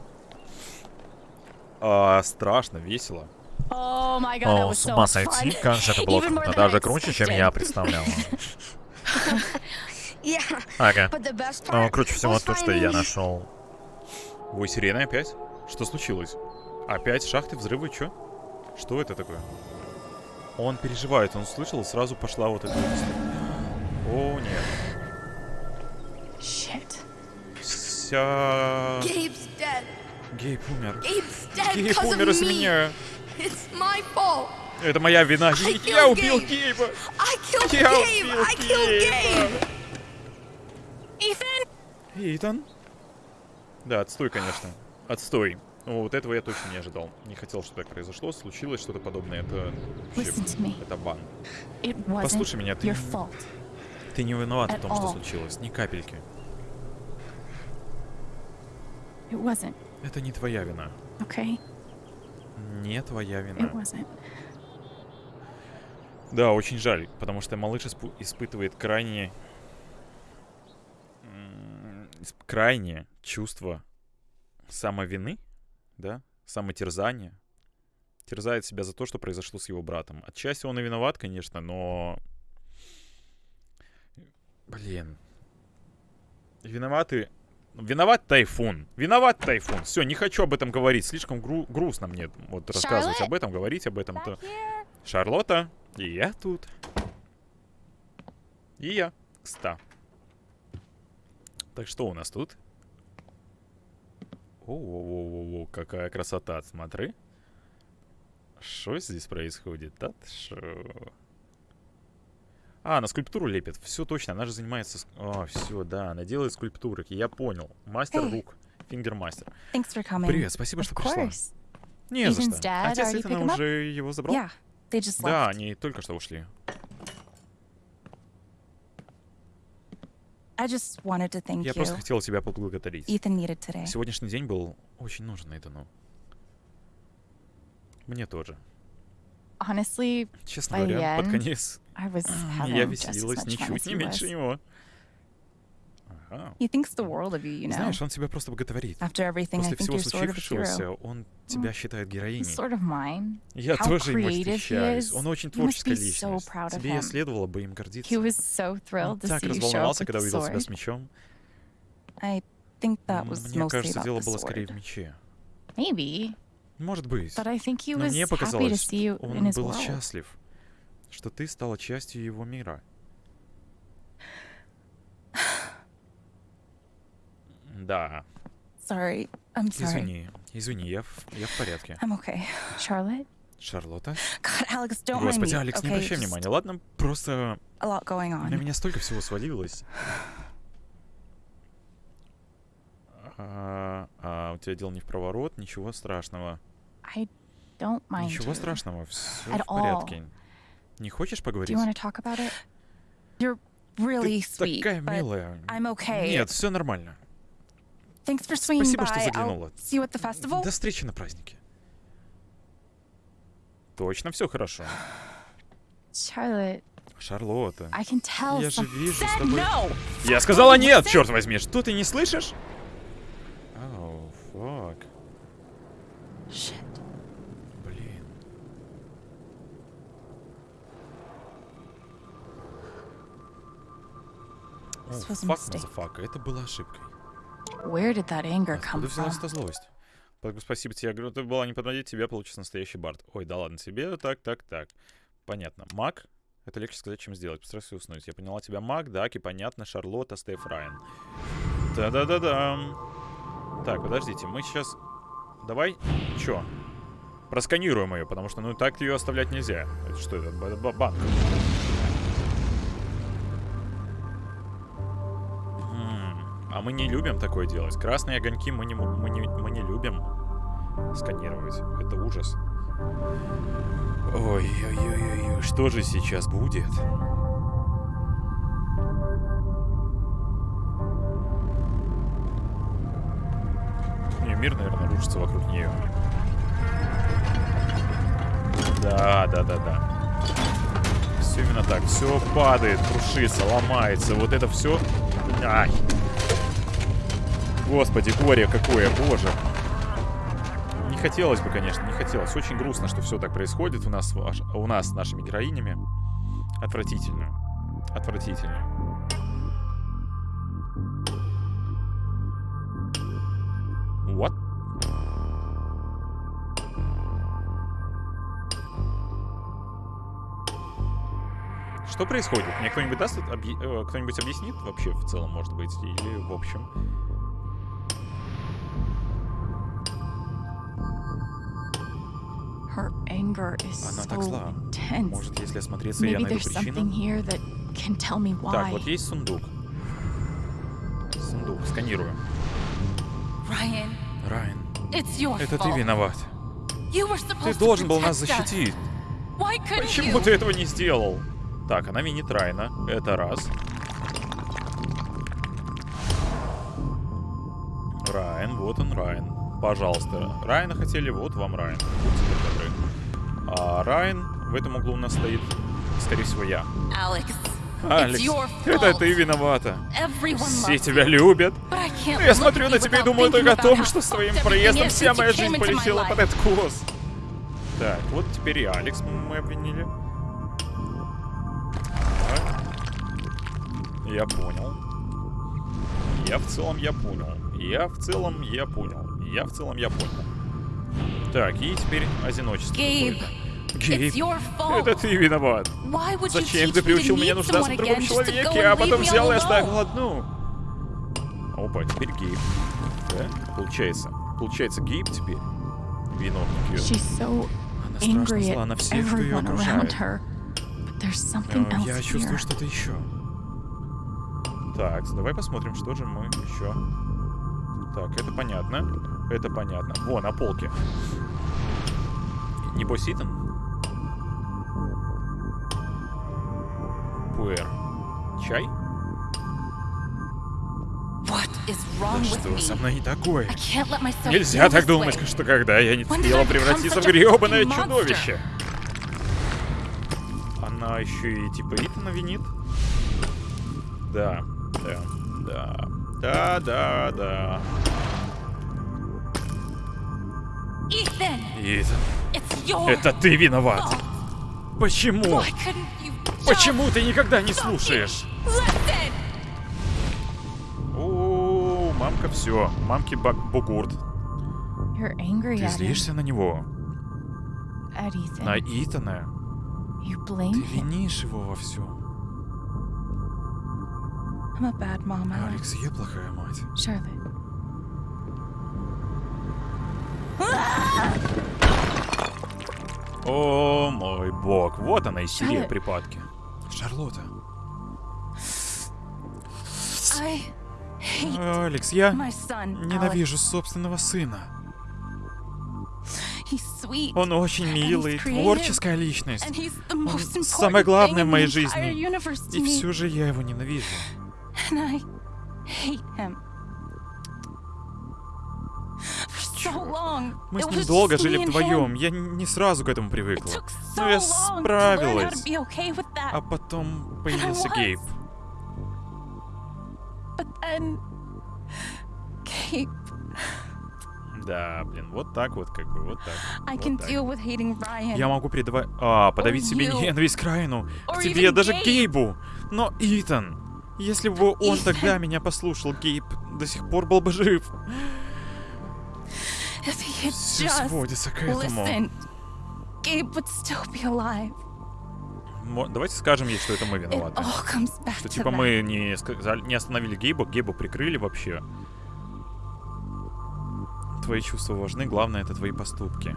А, страшно, весело. О, с ума сойти, как же это было круто. Даже круче, чем я представлял. [laughs] Ага. Но part круче всего то, что я нашел. Ой, сирены опять? Что случилось? Опять шахты, взрывы, чё? Что это такое? Он переживает, он слышал, и сразу пошла вот эта... О, нет. Shit. Вся... Gabe's dead. Гейб умер. Gabe's dead Гейб умер me. меня. It's my fault. Это моя вина. I Я убил. Гейба. I killed Я Gabe. убил I killed Гейба. Ethan? Итан? Да, отстой, конечно. Отстой. Ну, вот этого я точно не ожидал. Не хотел, чтобы так произошло. Случилось что-то подобное. Это вообще... Это бан. Послушай меня, ты. Ты не виноват в том, что случилось. Ни капельки. Это не твоя вина. okay? Не твоя вина. Да, очень жаль, потому что малыш испытывает крайне... Крайнее чувство самовины, да, самотерзания. Терзает себя за то, что произошло с его братом. Отчасти он и виноват, конечно, но... Блин. Виноваты... Виноват Тайфун. Виноват Тайфун. Все, не хочу об этом говорить. Слишком гру- грустно мне вот рассказывать об этом, говорить об этом. То... Шарлотта, и я тут. И я, кста. Так что у нас тут? О, какая красота, смотри. Что здесь происходит? Да шо? А, она скульптуру лепит. Все точно, она же занимается... О, все, да, она делает скульптуры. Я понял. Мастер Hey. рук. Фингер-мастер. Привет, спасибо, что пришла. Не за Ethan's что. dad Отец Итана уже его забрал? Yeah, they just Да, left. они только что ушли. I just wanted to thank Я you. просто хотел тебя поблагодарить. Ethan needed today. Сегодняшний день был очень нужен Итану. Мне тоже. Honestly, Честно говоря, the под end, конец я as веселилась ничуть не he меньше него. Ага. He thinks the world of you, you know. Знаешь, он тебя просто боготворит. After everything, I После всего случившегося, он тебя считает героиней. sort of mine. Я How тоже he восхищаюсь. is. Он очень You must творческая be so личность. proud of Тебе him. следовало бы им гордиться. He was so Он thrilled to так see you show up разволновался, когда увидел тебя sword. с мечом. I think that was Мне кажется, дело было скорее в мече. Maybe, Может быть. but I think he Но was мне happy to показалось, see you in он his был world. счастлив, что ты стала частью его мира. Да, Sorry. I'm sorry. извини, извини, я в, я в порядке. I'm okay. Charlotte, Шарлотта? God, Alex, don't mind Господи. Алекс, не okay? обращай Just внимания, ладно? Просто A lot going на on. меня столько всего свалилось. А, а, у тебя дело не в проворот, ничего страшного. I don't mind Ничего you. страшного, все At в порядке. Не хочешь поговорить? really Ты sweet, такая but милая. Okay. Нет, все нормально. Спасибо, by. что заглянула. До встречи на празднике. Точно все хорошо. Charlotte, Шарлотта. Я же вижу с тобой... no. Я сказала нет, черт возьми, что ты не слышишь? Oh, fuck. Shit. Блин. О, This was a fuck, mistake. motherfucker, это была ошибкой. Where did that anger come Откуда взялась эта злость? Подруга, Спасибо тебе. Я говорю, ты была не подводить, тебя получится настоящий бард. Ой, да ладно тебе. Так, так, так. Понятно. Маг. Это легче сказать, чем сделать. Постарайся уснуть. Я поняла тебя. Маг, Даки, понятно. Шарлотта, Стейф Райан. Да-да-да-да. Так, подождите. Мы сейчас... Давай... Чё? Просканируем ее, потому что, ну, так ее оставлять нельзя. Это что это? Банк. А мы не любим такое делать. Красные огоньки мы не, мы не, мы не любим сканировать. Это ужас. Ой-ой-ой-ой, что же сейчас будет? Мир, наверное, рушится вокруг нее. Да, да, да, да. Все именно так. Все падает, крушится, ломается. Вот это все. Ай. Господи, горе какое, боже. Не хотелось бы, конечно, не хотелось. Очень грустно, что все так происходит у нас, у нас с нашими героинями. Отвратительно. Отвратительно. What? Что происходит? Мне кто-нибудь даст, объ- э, кто-нибудь объяснит вообще в целом, может быть, или в общем? Она так зла. Может, если осмотреться я Maybe найду there's something причину? here that can tell me Так, why. вот есть сундук. Сундук, сканирую. Ryan, Райан, it's your это ты fault. виноват. You were Ты supposed должен to был нас защитить. Why couldn't Почему you? ты этого не сделал? Так, она винит Райна. Это раз. Райан, вот он, Райан. Пожалуйста. Райана хотели, вот вам Райан. Будьте добры. А Райан в этом углу у нас стоит, скорее всего, я. Алекс, [laughs] это ты виновата. Все тебя любят. Но я смотрю на тебя и думаю только о том, что с твоим проездом вся моя жизнь полетела под life. откос. Так, вот теперь и Алекс мы обвинили. Так. Я понял. Я в целом я понял. Я в целом я понял. Я в целом я понял. Так, и теперь одиночество. Гейб, fault. это ты виноват. Зачем ты приучил меня нуждаться в другом человеке, а потом взял и оставил одну? Опа, теперь Гейб. Да, получается. Получается, Гейб теперь виновник ее. Она страшно зла на всех, кто ее окружает. Э, Я чувствую что-то еще. Так, давай посмотрим, что же мы еще. Так, это понятно. Это понятно. Во, на полке. Небось Итан? Пуэр. Чай? What is wrong Да with что me? со мной не такое? I can't let myself Нельзя так думать, что когда я не успела превратиться в гребаное чудовище. Она еще и типа Итана винит. Да, да, да. Да, да, да. Итан, your это ты виноват. Почему? Почему ты никогда не слушаешь? О, мамка все. Мамки бак бугурт. Ты злишься на него. На Итана. Ты винишь его во всем. Алекс, я плохая мать. Charlotte. [laughs] О мой бог, вот она истерия Шарлотт. припадки. Шарлотта. I Алекс, я ненавижу собственного сына. Он очень милый, творческая личность. Important самое главное в моей жизни. И все же я его ненавижу. Мы с ним долго жили вдвоем. Я не сразу к этому привыкла. Но я справилась. А потом появился. Гейб. Да, блин, вот так вот, как бы, вот так. Вот так. Я могу передавать... А, подавить себе ненависть к Райану. К тебе, даже Gabe. Гейбу. Но Итан... Если бы он [laughs] тогда меня послушал, Гейб до сих пор был бы жив. Все just сводится к этому. Давайте скажем ей, что это мы виноваты. Что типа мы не, не остановили Гейба, Гейба прикрыли вообще. Твои чувства важны, главное это твои поступки.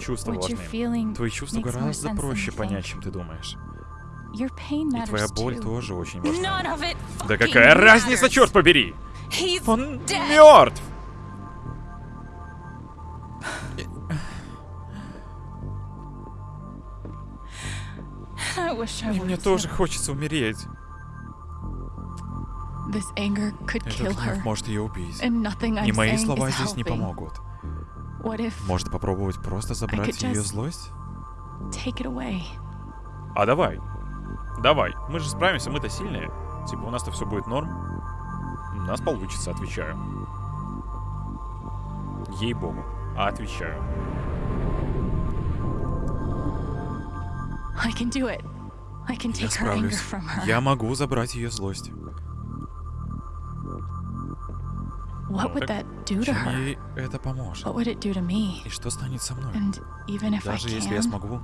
Чувства важны. Твои чувства гораздо проще понять, чем ты думаешь. И твоя боль тоже очень важна. Да какая разница, черт побери! Он мертв! И мне тоже хочется умереть. Этот гнев может ее убить. И мои слова здесь не помогут. Может попробовать просто забрать ее злость? А давай. Давай. Мы же справимся, мы-то сильные. Типа у нас-то все будет норм. У нас получится, отвечаю. Ей-богу. А отвечаю. I can do it. I can Я take her anger справлюсь. from her. Я могу забрать ее злость. What would that do to her? ей это поможет? What would it do to me? И что станет со мной? And even if I Даже если я can, смогу,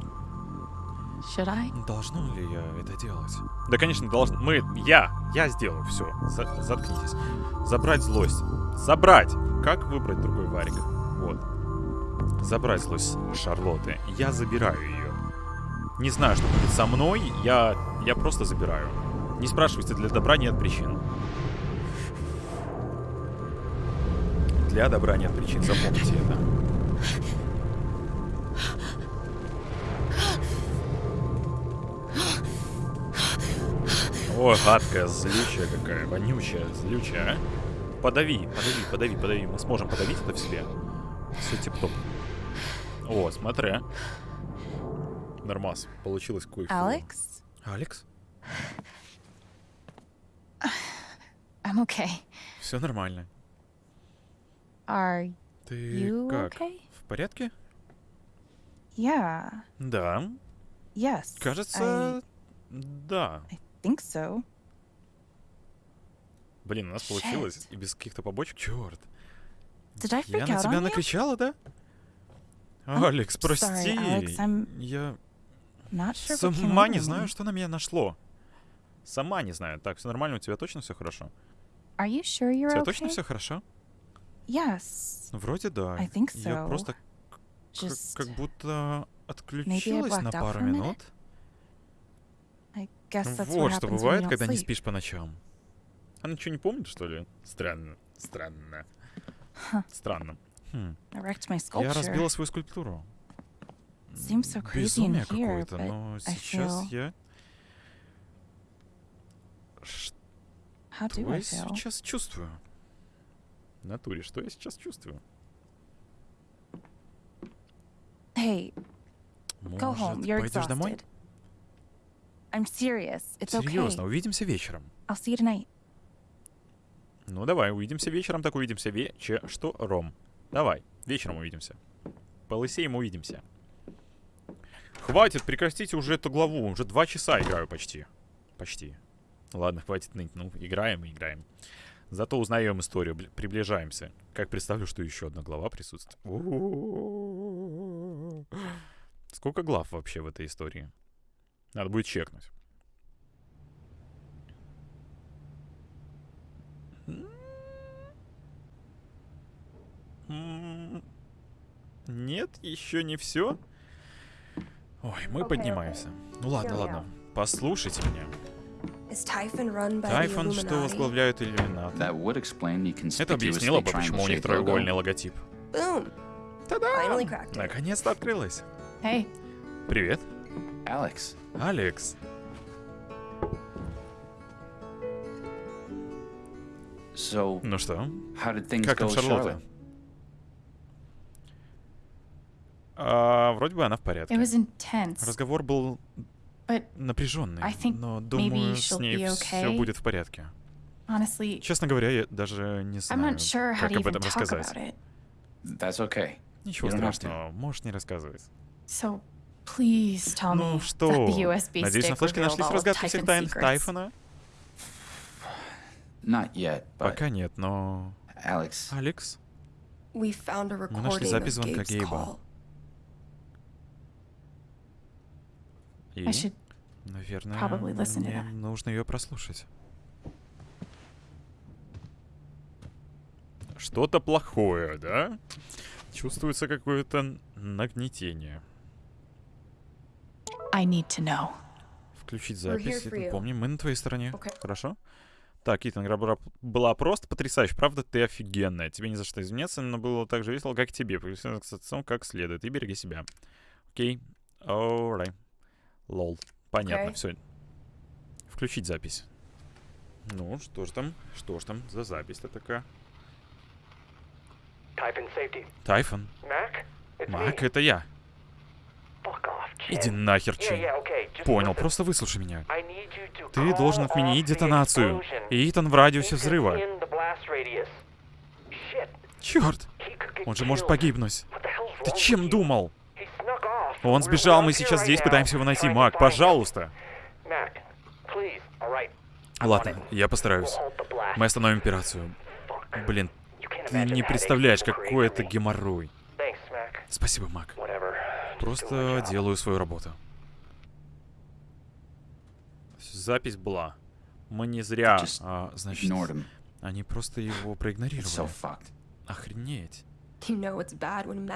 should I? должно ли я это делать? Да, конечно, должен. Мы, я, я сделаю все. заткнитесь. Забрать злость. Забрать! Как выбрать другой варик? Вот. Забрать злость Шарлотты. Я забираю ее. Не знаю, что будет со мной. Я, я просто забираю. Не спрашивайте, для добра нет причин. Для добра нет причин, запомните это. Ой, гадкая, злючая какая, вонючая, злючая, а? Подави, подави, подави, подави. Мы сможем подавить это в себе. Все тип-топ. О, смотри. Нормас, получилось кое Alex, Алекс? I'm okay. Все нормально. Are Ты you как? okay? В порядке? Yeah. Да. Yes. Кажется, да. I, I think so. Блин, у нас получилось. И без каких-то побочек. Черт. Did I Я на out тебя накричала, да? I'm Алекс, прости. sorry, Alex, I'm Я Not sure сама не знаю, что на меня нашло. Сама не знаю. Так, все нормально, у тебя точно все хорошо? Are you sure У you're тебя okay? точно все хорошо? Yes. Вроде да. I think Я so. просто к- Just как будто maybe I отключилась на пару for a minute. минут. I guess that's what Вот что бывает, когда не спишь по ночам. Она ничего не помнит, что ли? Странно. Странно. Странно. Хм. Я разбила свою скульптуру. So Безумие какое-то, но сейчас feel- я... Что я сейчас чувствую? В натуре, что я сейчас чувствую? Hey, go home. Может, You're пойдешь домой? I'm serious. It's okay. Серьезно, увидимся вечером. I'll see you tonight. Ну давай, увидимся вечером, так увидимся вече... Что? Ром. Давай, вечером увидимся. Полысеем увидимся. Хватит, прекратите уже эту главу. Уже два часа играю почти. Почти. Ладно, хватит ныть. Ну, играем и играем. Зато узнаем историю, бли- приближаемся. Как представлю, что еще одна глава присутствует. Сколько глав вообще в этой истории? Надо будет чекнуть. Нет, еще не все. Ой, мы поднимаемся. Ну ладно, ладно. Послушайте меня. Тайфон, что возглавляют иллюминаты. Это объяснило бы, почему у них треугольный логотип. It. Наконец-то открылось. Hey, Привет, Alex, Алекс. so Ну что, how did things как там Шарлотта? А, вроде бы она в порядке. it was intense. Разговор был But напряженный, I think но думаю, с ней be все okay. будет в порядке. honestly, Честно говоря, я даже не I'm знаю, not sure как об этом рассказать. That's okay. Ничего страшного, можешь не рассказывать. So Ну что, надеюсь, на флешке нашлись разгадки всех тайн. Тайфона? Not yet, but Пока нет, но... Алекс? We found a Мы нашли recording запись of звонка Gabe's Гейба. call. И, I should наверное, probably listen to мне нужно ее прослушать. Что-то плохое, да? Чувствуется какое-то нагнетение. I need to know. Включить запись. for you. Помни, мы на твоей стороне. Okay. Хорошо? Так, Итан, игра была- была просто потрясающая. Правда, ты офигенная. Тебе не за что извиняться, но было так же весело, как и тебе. Повеселиться с отцом как следует. И береги себя. Окей. Alright. Лол. Понятно, Окей. все. Включить запись. Ну, что ж там? Что ж там за запись-то такая? Тайфон. It's Мак, это я. Иди нахер. Just Понял, просто выслушай меня. Ты должен отменить детонацию. И Итан в радиусе взрыва. Черт! Он же может погибнуть. Ты чем думал? Он сбежал, мы сейчас здесь пытаемся его найти. Мак, пожалуйста. Ладно, я постараюсь. Мы остановим операцию. Блин, ты не представляешь, какой это геморрой. Спасибо, Мак. Просто делаю свою работу. Запись была. Мы не зря, а, значит, они просто его проигнорировали. Охренеть.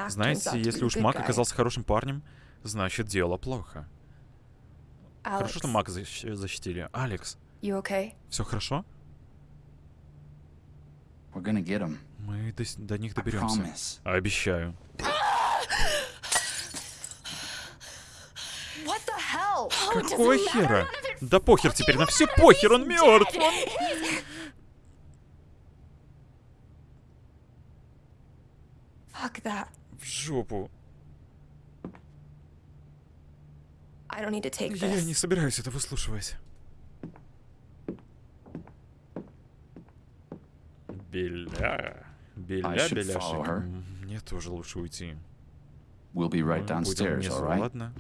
Знаете, если уж Мак оказался хорошим парнем, значит, дело плохо. Alex, Хорошо, что Мака защ- защитили. Алекс, okay? все хорошо? Мы до, до них доберемся. Обещаю. What the hell? Какого хера? Да похер теперь, на все похер, он мертв. That. В жопу. Я не собираюсь это выслушивать. Беля. Беля, беляшек. Мне тоже лучше уйти. We'll be right downstairs, внизу, all right? ладно?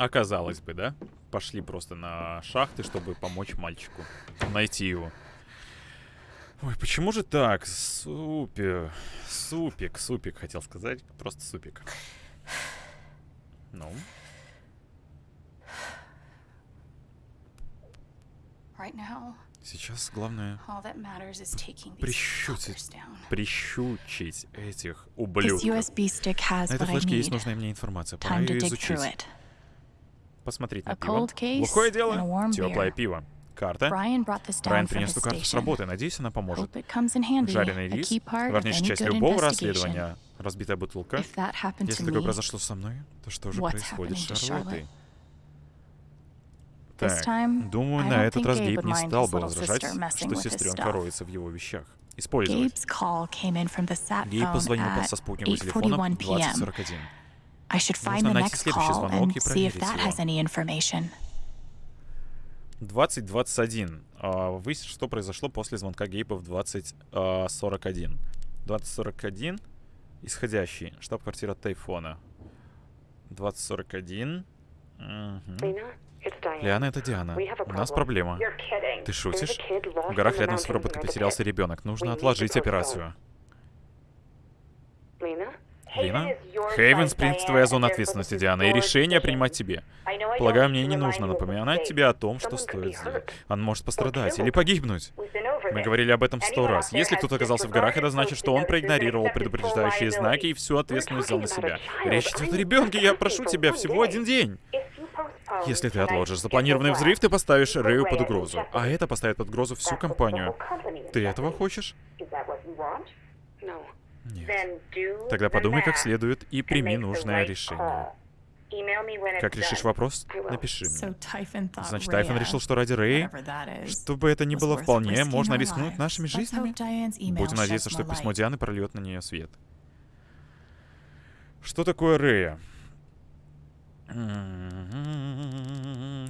Оказалось бы, да? Пошли просто на шахты, чтобы помочь мальчику. Найти его. Ой, почему же так? Супер. Супик, супик, хотел сказать. Просто супик. Ну, сейчас главное прищучить, прищучить этих ублюдков. На этой флешке есть нужная мне информация. Пора ее изучить. Посмотреть на пиво. a дело. Теплое пиво. Карта. Брайан принес эту карту с работы. Надеюсь, она поможет. Жареный рис. Важнейшая часть любого расследования. Разбитая бутылка. Если такое произошло со мной, то что же происходит с Шарлоттой? Так, думаю, на этот раз Гейб не стал бы возражать, что сестренка роется в его вещах. Использовать. Гейб позвонил со спутникового телефона 8:41 в p.m. 2041. I should find Нужно the найти next следующий call звонок и and see if проверить that has any information. 2021. А, Выяснить, что произошло после звонка Гейба в 2041. 2041. Исходящий. Штаб-квартира Тайфона. 2041. Мгм. Lena, it's Diane. Лиана, это Диана. We have a У нас проблема. You're kidding. Ты шутишь? В горах рядом с the потерялся ребенок. Нужно отложить операцию. Lena? Лина? Хейвен Спрингс твоя зона ответственности, Диана, и решение принимать тебе. Полагаю, мне не нужно напоминать тебе о том, что стоит сделать. Он может пострадать или погибнуть. Мы говорили об этом сто раз. Если кто-то оказался в горах, это значит, что он проигнорировал предупреждающие знаки и всю ответственность взял на себя. Речь идет о ребенке, я прошу тебя, всего один день. Если ты отложишь запланированный взрыв, ты поставишь Рэю под угрозу. А это поставит под угрозу всю компанию. Ты этого хочешь? Нет. Тогда подумай как следует и прими нужное решение. Как решишь вопрос, напиши мне. Значит, Тайфон Rhea, решил, что ради Рэи, whatever that is, что бы это ни было вполне, можно рискнуть нашими жизнями. Будем надеяться, что light. Дианы прольет на нее свет. Что такое Рэя?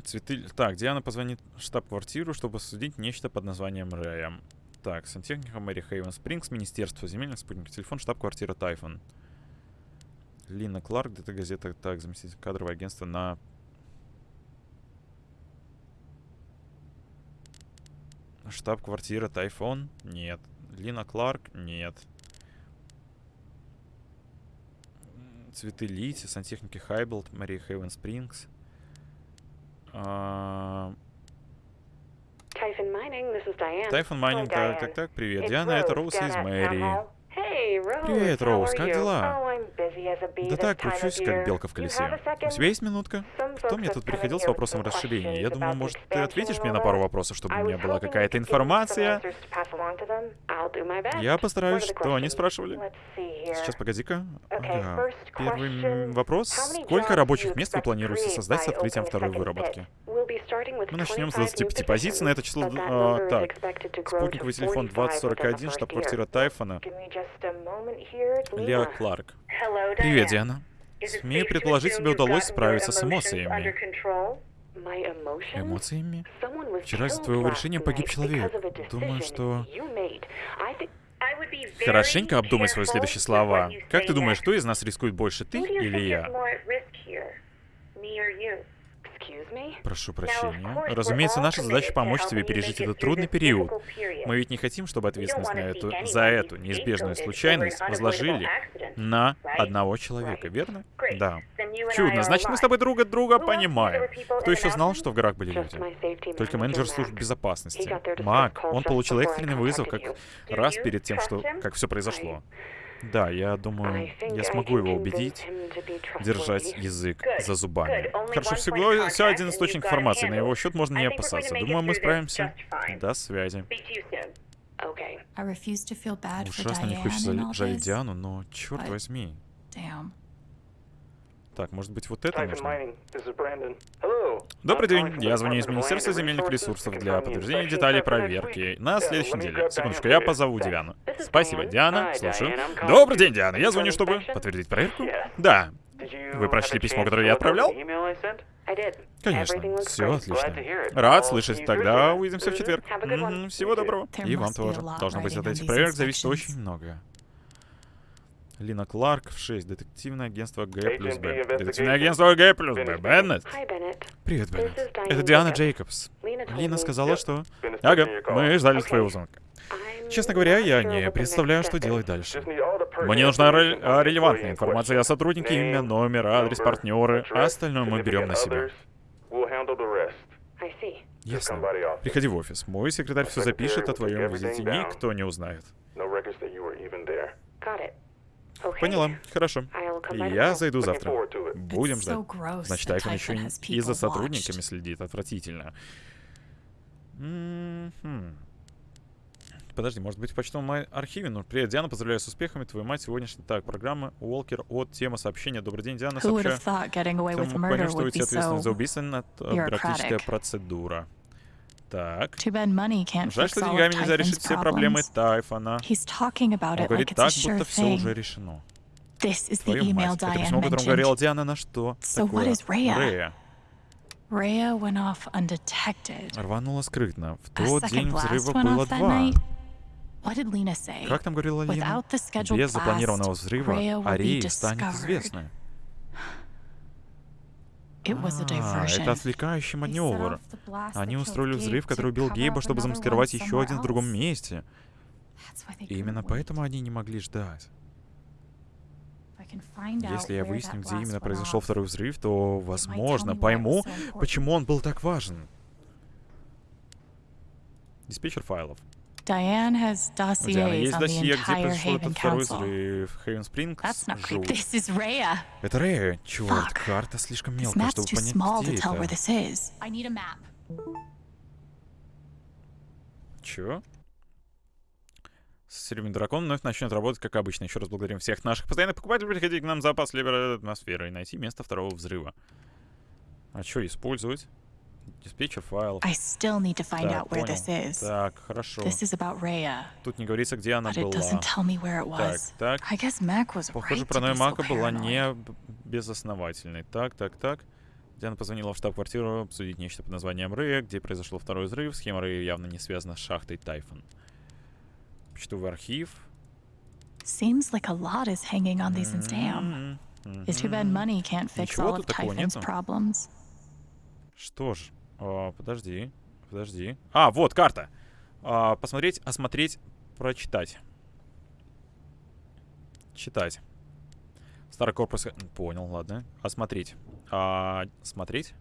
Цветы... Так, Диана позвонит в штаб-квартиру, чтобы обсудить нечто под названием Рэя. Так, сантехника Мэри Хейвен Спрингс, Министерство земельных спутников, телефон, штаб-квартира Тайфон. Лина Кларк, ДТ газета, так, заместитель кадровое агентство на... Штаб-квартира Тайфон? Нет. Лина Кларк? Нет. Цветы Лити, сантехники Хайблд, Мария Хейвен Спрингс. А, Typhon Mining, this is Diane. Mining, Hi, так, Diane. так, так, привет. It's Диана, это Роуз из Мэри. Привет, Роуз, как дела? Oh, Да так, кручусь, как белка в колесе. У тебя есть минутка? Кто мне тут приходил с вопросом расширения? Я думаю, может, ты ответишь мне на пару вопросов, чтобы у меня была какая-то информация? Я постараюсь. Что они спрашивали? Сейчас, погоди-ка. Ага. Первый вопрос. Сколько рабочих мест вы планируете создать с открытием второй выработки? Мы начнем с 25 new 25 позиций, на это число... а, так, спутниковый телефон 45 within the 2041, first штаб-квартира. Тайфона. Lena. Кларк. Привет. Диана. Тебе you've удалось справиться с эмоциями. Эмоциями? Вчера из-за твоего решения погиб человек. Думаю, что... Хорошенько обдумай свои следующие слова. Как ты думаешь, кто из нас рискует больше, ты или я? Прошу прощения. Разумеется, наша задача помочь тебе пережить этот трудный период. Мы ведь не хотим, чтобы ответственность на эту, за эту неизбежную случайность возложили на одного человека, верно? Да. Чудно. Значит, мы с тобой друг от друга понимаем. Кто еще знал, что в горах были люди? Только менеджер He безопасности. Мак, он получил экстренный вызов как раз перед тем, что как все произошло. Да, я думаю, я смогу его убедить держать язык за зубами. Хорошо, всего всего один источник информации. На его счет можно не опасаться. Думаю, мы справимся. До связи. Ужасно не хочется жалеть. Диану, но черт возьми. Так, может быть, вот это нужно? Добрый день, я звоню из Министерства земельных ресурсов для подтверждения деталей проверки на следующей неделе. Секундочку, я позову. Диану. Спасибо. Диана, слушаю. Добрый день, Диана, я звоню, чтобы подтвердить проверку. Да. Вы прочли письмо, которое я отправлял? Конечно, все отлично. Рад слышать, тогда увидимся в четверг. Всего доброго. И вам тоже. Должно быть от этих проверок зависит очень многое. Лина Кларк в 6. Детективное агентство Г плюс Б. Детективное агентство Г плюс Б. Беннет. Привет, Беннет. Это Диана. Джейкобс. Лина сказала, что... Ага, мы ждали твоего звонка. Честно говоря, я не представляю, что делать дальше. Мне нужна the релевантная информация о сотруднике, имя, номер, адрес, партнеры, а остальное мы берем на себя. Ясно. Приходи в офис. Мой секретарь все запишет о твоем визите. Никто не узнает. Поняла. Хорошо. Я зайду завтра. Будем ждать. Значит, Тайфон еще и за сотрудниками следит. Отвратительно. Подожди, может быть, в почтовом ар- архиве? Ну, привет, Диана, поздравляю с успехами. Твою мать сегодняшняя... Так, программа Уолкер от тема сообщения. Добрый день, Диана. Сообщаю. Кто мог понять, что уйти be ответственность за убийство это бюрократическая процедура. Так. Жаль, что деньгами нельзя решить все проблемы. Тайфона. Он говорит так, будто все уже решено. Твою мать. Это письмо, о котором говорила. Диана, на что So такое? Рея. Рванула скрытно. В тот день взрыва было два. Как там говорила Лина? Без запланированного взрыва Арии станет известной. It was a А, это отвлекающий маневр. Они устроили взрыв, который убил Гейба, чтобы замаскировать еще один в другом месте. И именно поэтому они не могли ждать. Если я выясню, где именно произошел второй взрыв, то, возможно, пойму, почему он был так важен. Диспетчер файлов. Diane has У Дианы dossiers есть on the досье, где entire произошел этот Haven второй Council. взрыв. Хейвен Спрингс. That's not great. [laughs] жуть. This is Rhea. Это Рэя. Черт, Fuck. карта слишком This мелкая, map's чтобы too понять, small to где tell where это. this is. I need a map. Чё? Серебряный дракон вновь начнет работать, как обычно. Еще раз благодарим всех наших постоянных покупателей. Приходите к нам в запас либо атмосферы и найти место второго взрыва. А что использовать? Диспетчер файлов. I still need to find Так, out where понял. this is. Так, хорошо. This is about Rhea, Тут не говорится, где она была. doesn't tell me where it Так, was. так. I guess Mac was Похоже, right паранойя Мака была не безосновательной. Так, так, так. Диана позвонила в штаб-квартиру обсудить нечто под названием Рэя, где произошел второй взрыв. Схема Рэя явно не связана с шахтой Тайфон. Почтовый архив. Seems like a lot is hanging on these dam. М, It's too bad money can't fix all of Typhon's problems. Что ж, а, подожди, подожди. А, вот карта. А, посмотреть, осмотреть, прочитать. Читать. Старый корпус... э, Понял, ладно. Осмотреть. А, смотреть?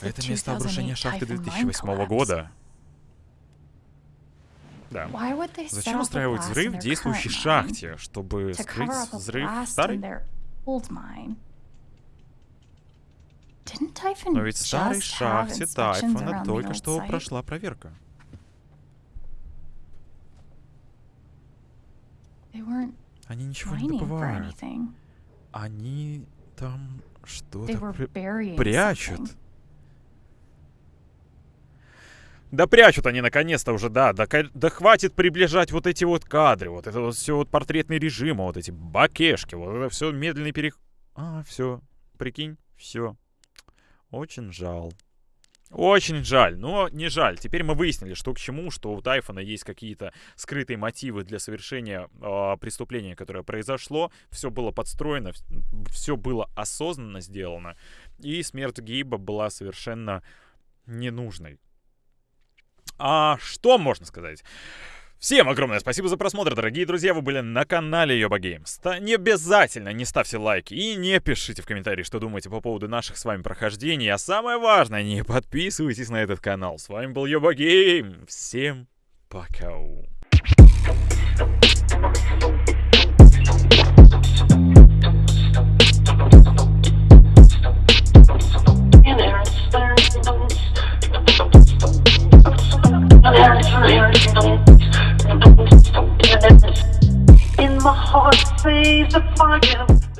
Это место обрушения 2008 шахты Typhoon mine 2008 collapse. года. Да. Зачем устраивать взрыв в действующей шахте, чтобы скрыть взрыв старой? in their old mine? Didn't Typhon Но ведь в старой шахте Тайфона только что прошла проверка. Они ничего не добывают. Они там что-то при- прячут. Да прячут они наконец-то уже, да. Да, да хватит приближать вот эти вот кадры, вот это вот все вот портретный режим, вот эти бакешки, вот это все медленный перех... А, все, прикинь, все. Очень жал. Очень жаль, но не жаль. Теперь мы выяснили, что к чему, что у Тайфона есть какие-то скрытые мотивы для совершения э, преступления, которое произошло. Все было подстроено, все было осознанно сделано. И смерть Гейба была совершенно ненужной. А что можно сказать? Всем огромное спасибо за просмотр, дорогие друзья. Вы были на канале Yoba Games. Не обязательно не ставьте лайки и не пишите в комментарии, что думаете по поводу наших с вами прохождений. А самое важное, не подписывайтесь на этот канал. С вами был Yoba Game. Всем пока. In my heart, says the fire.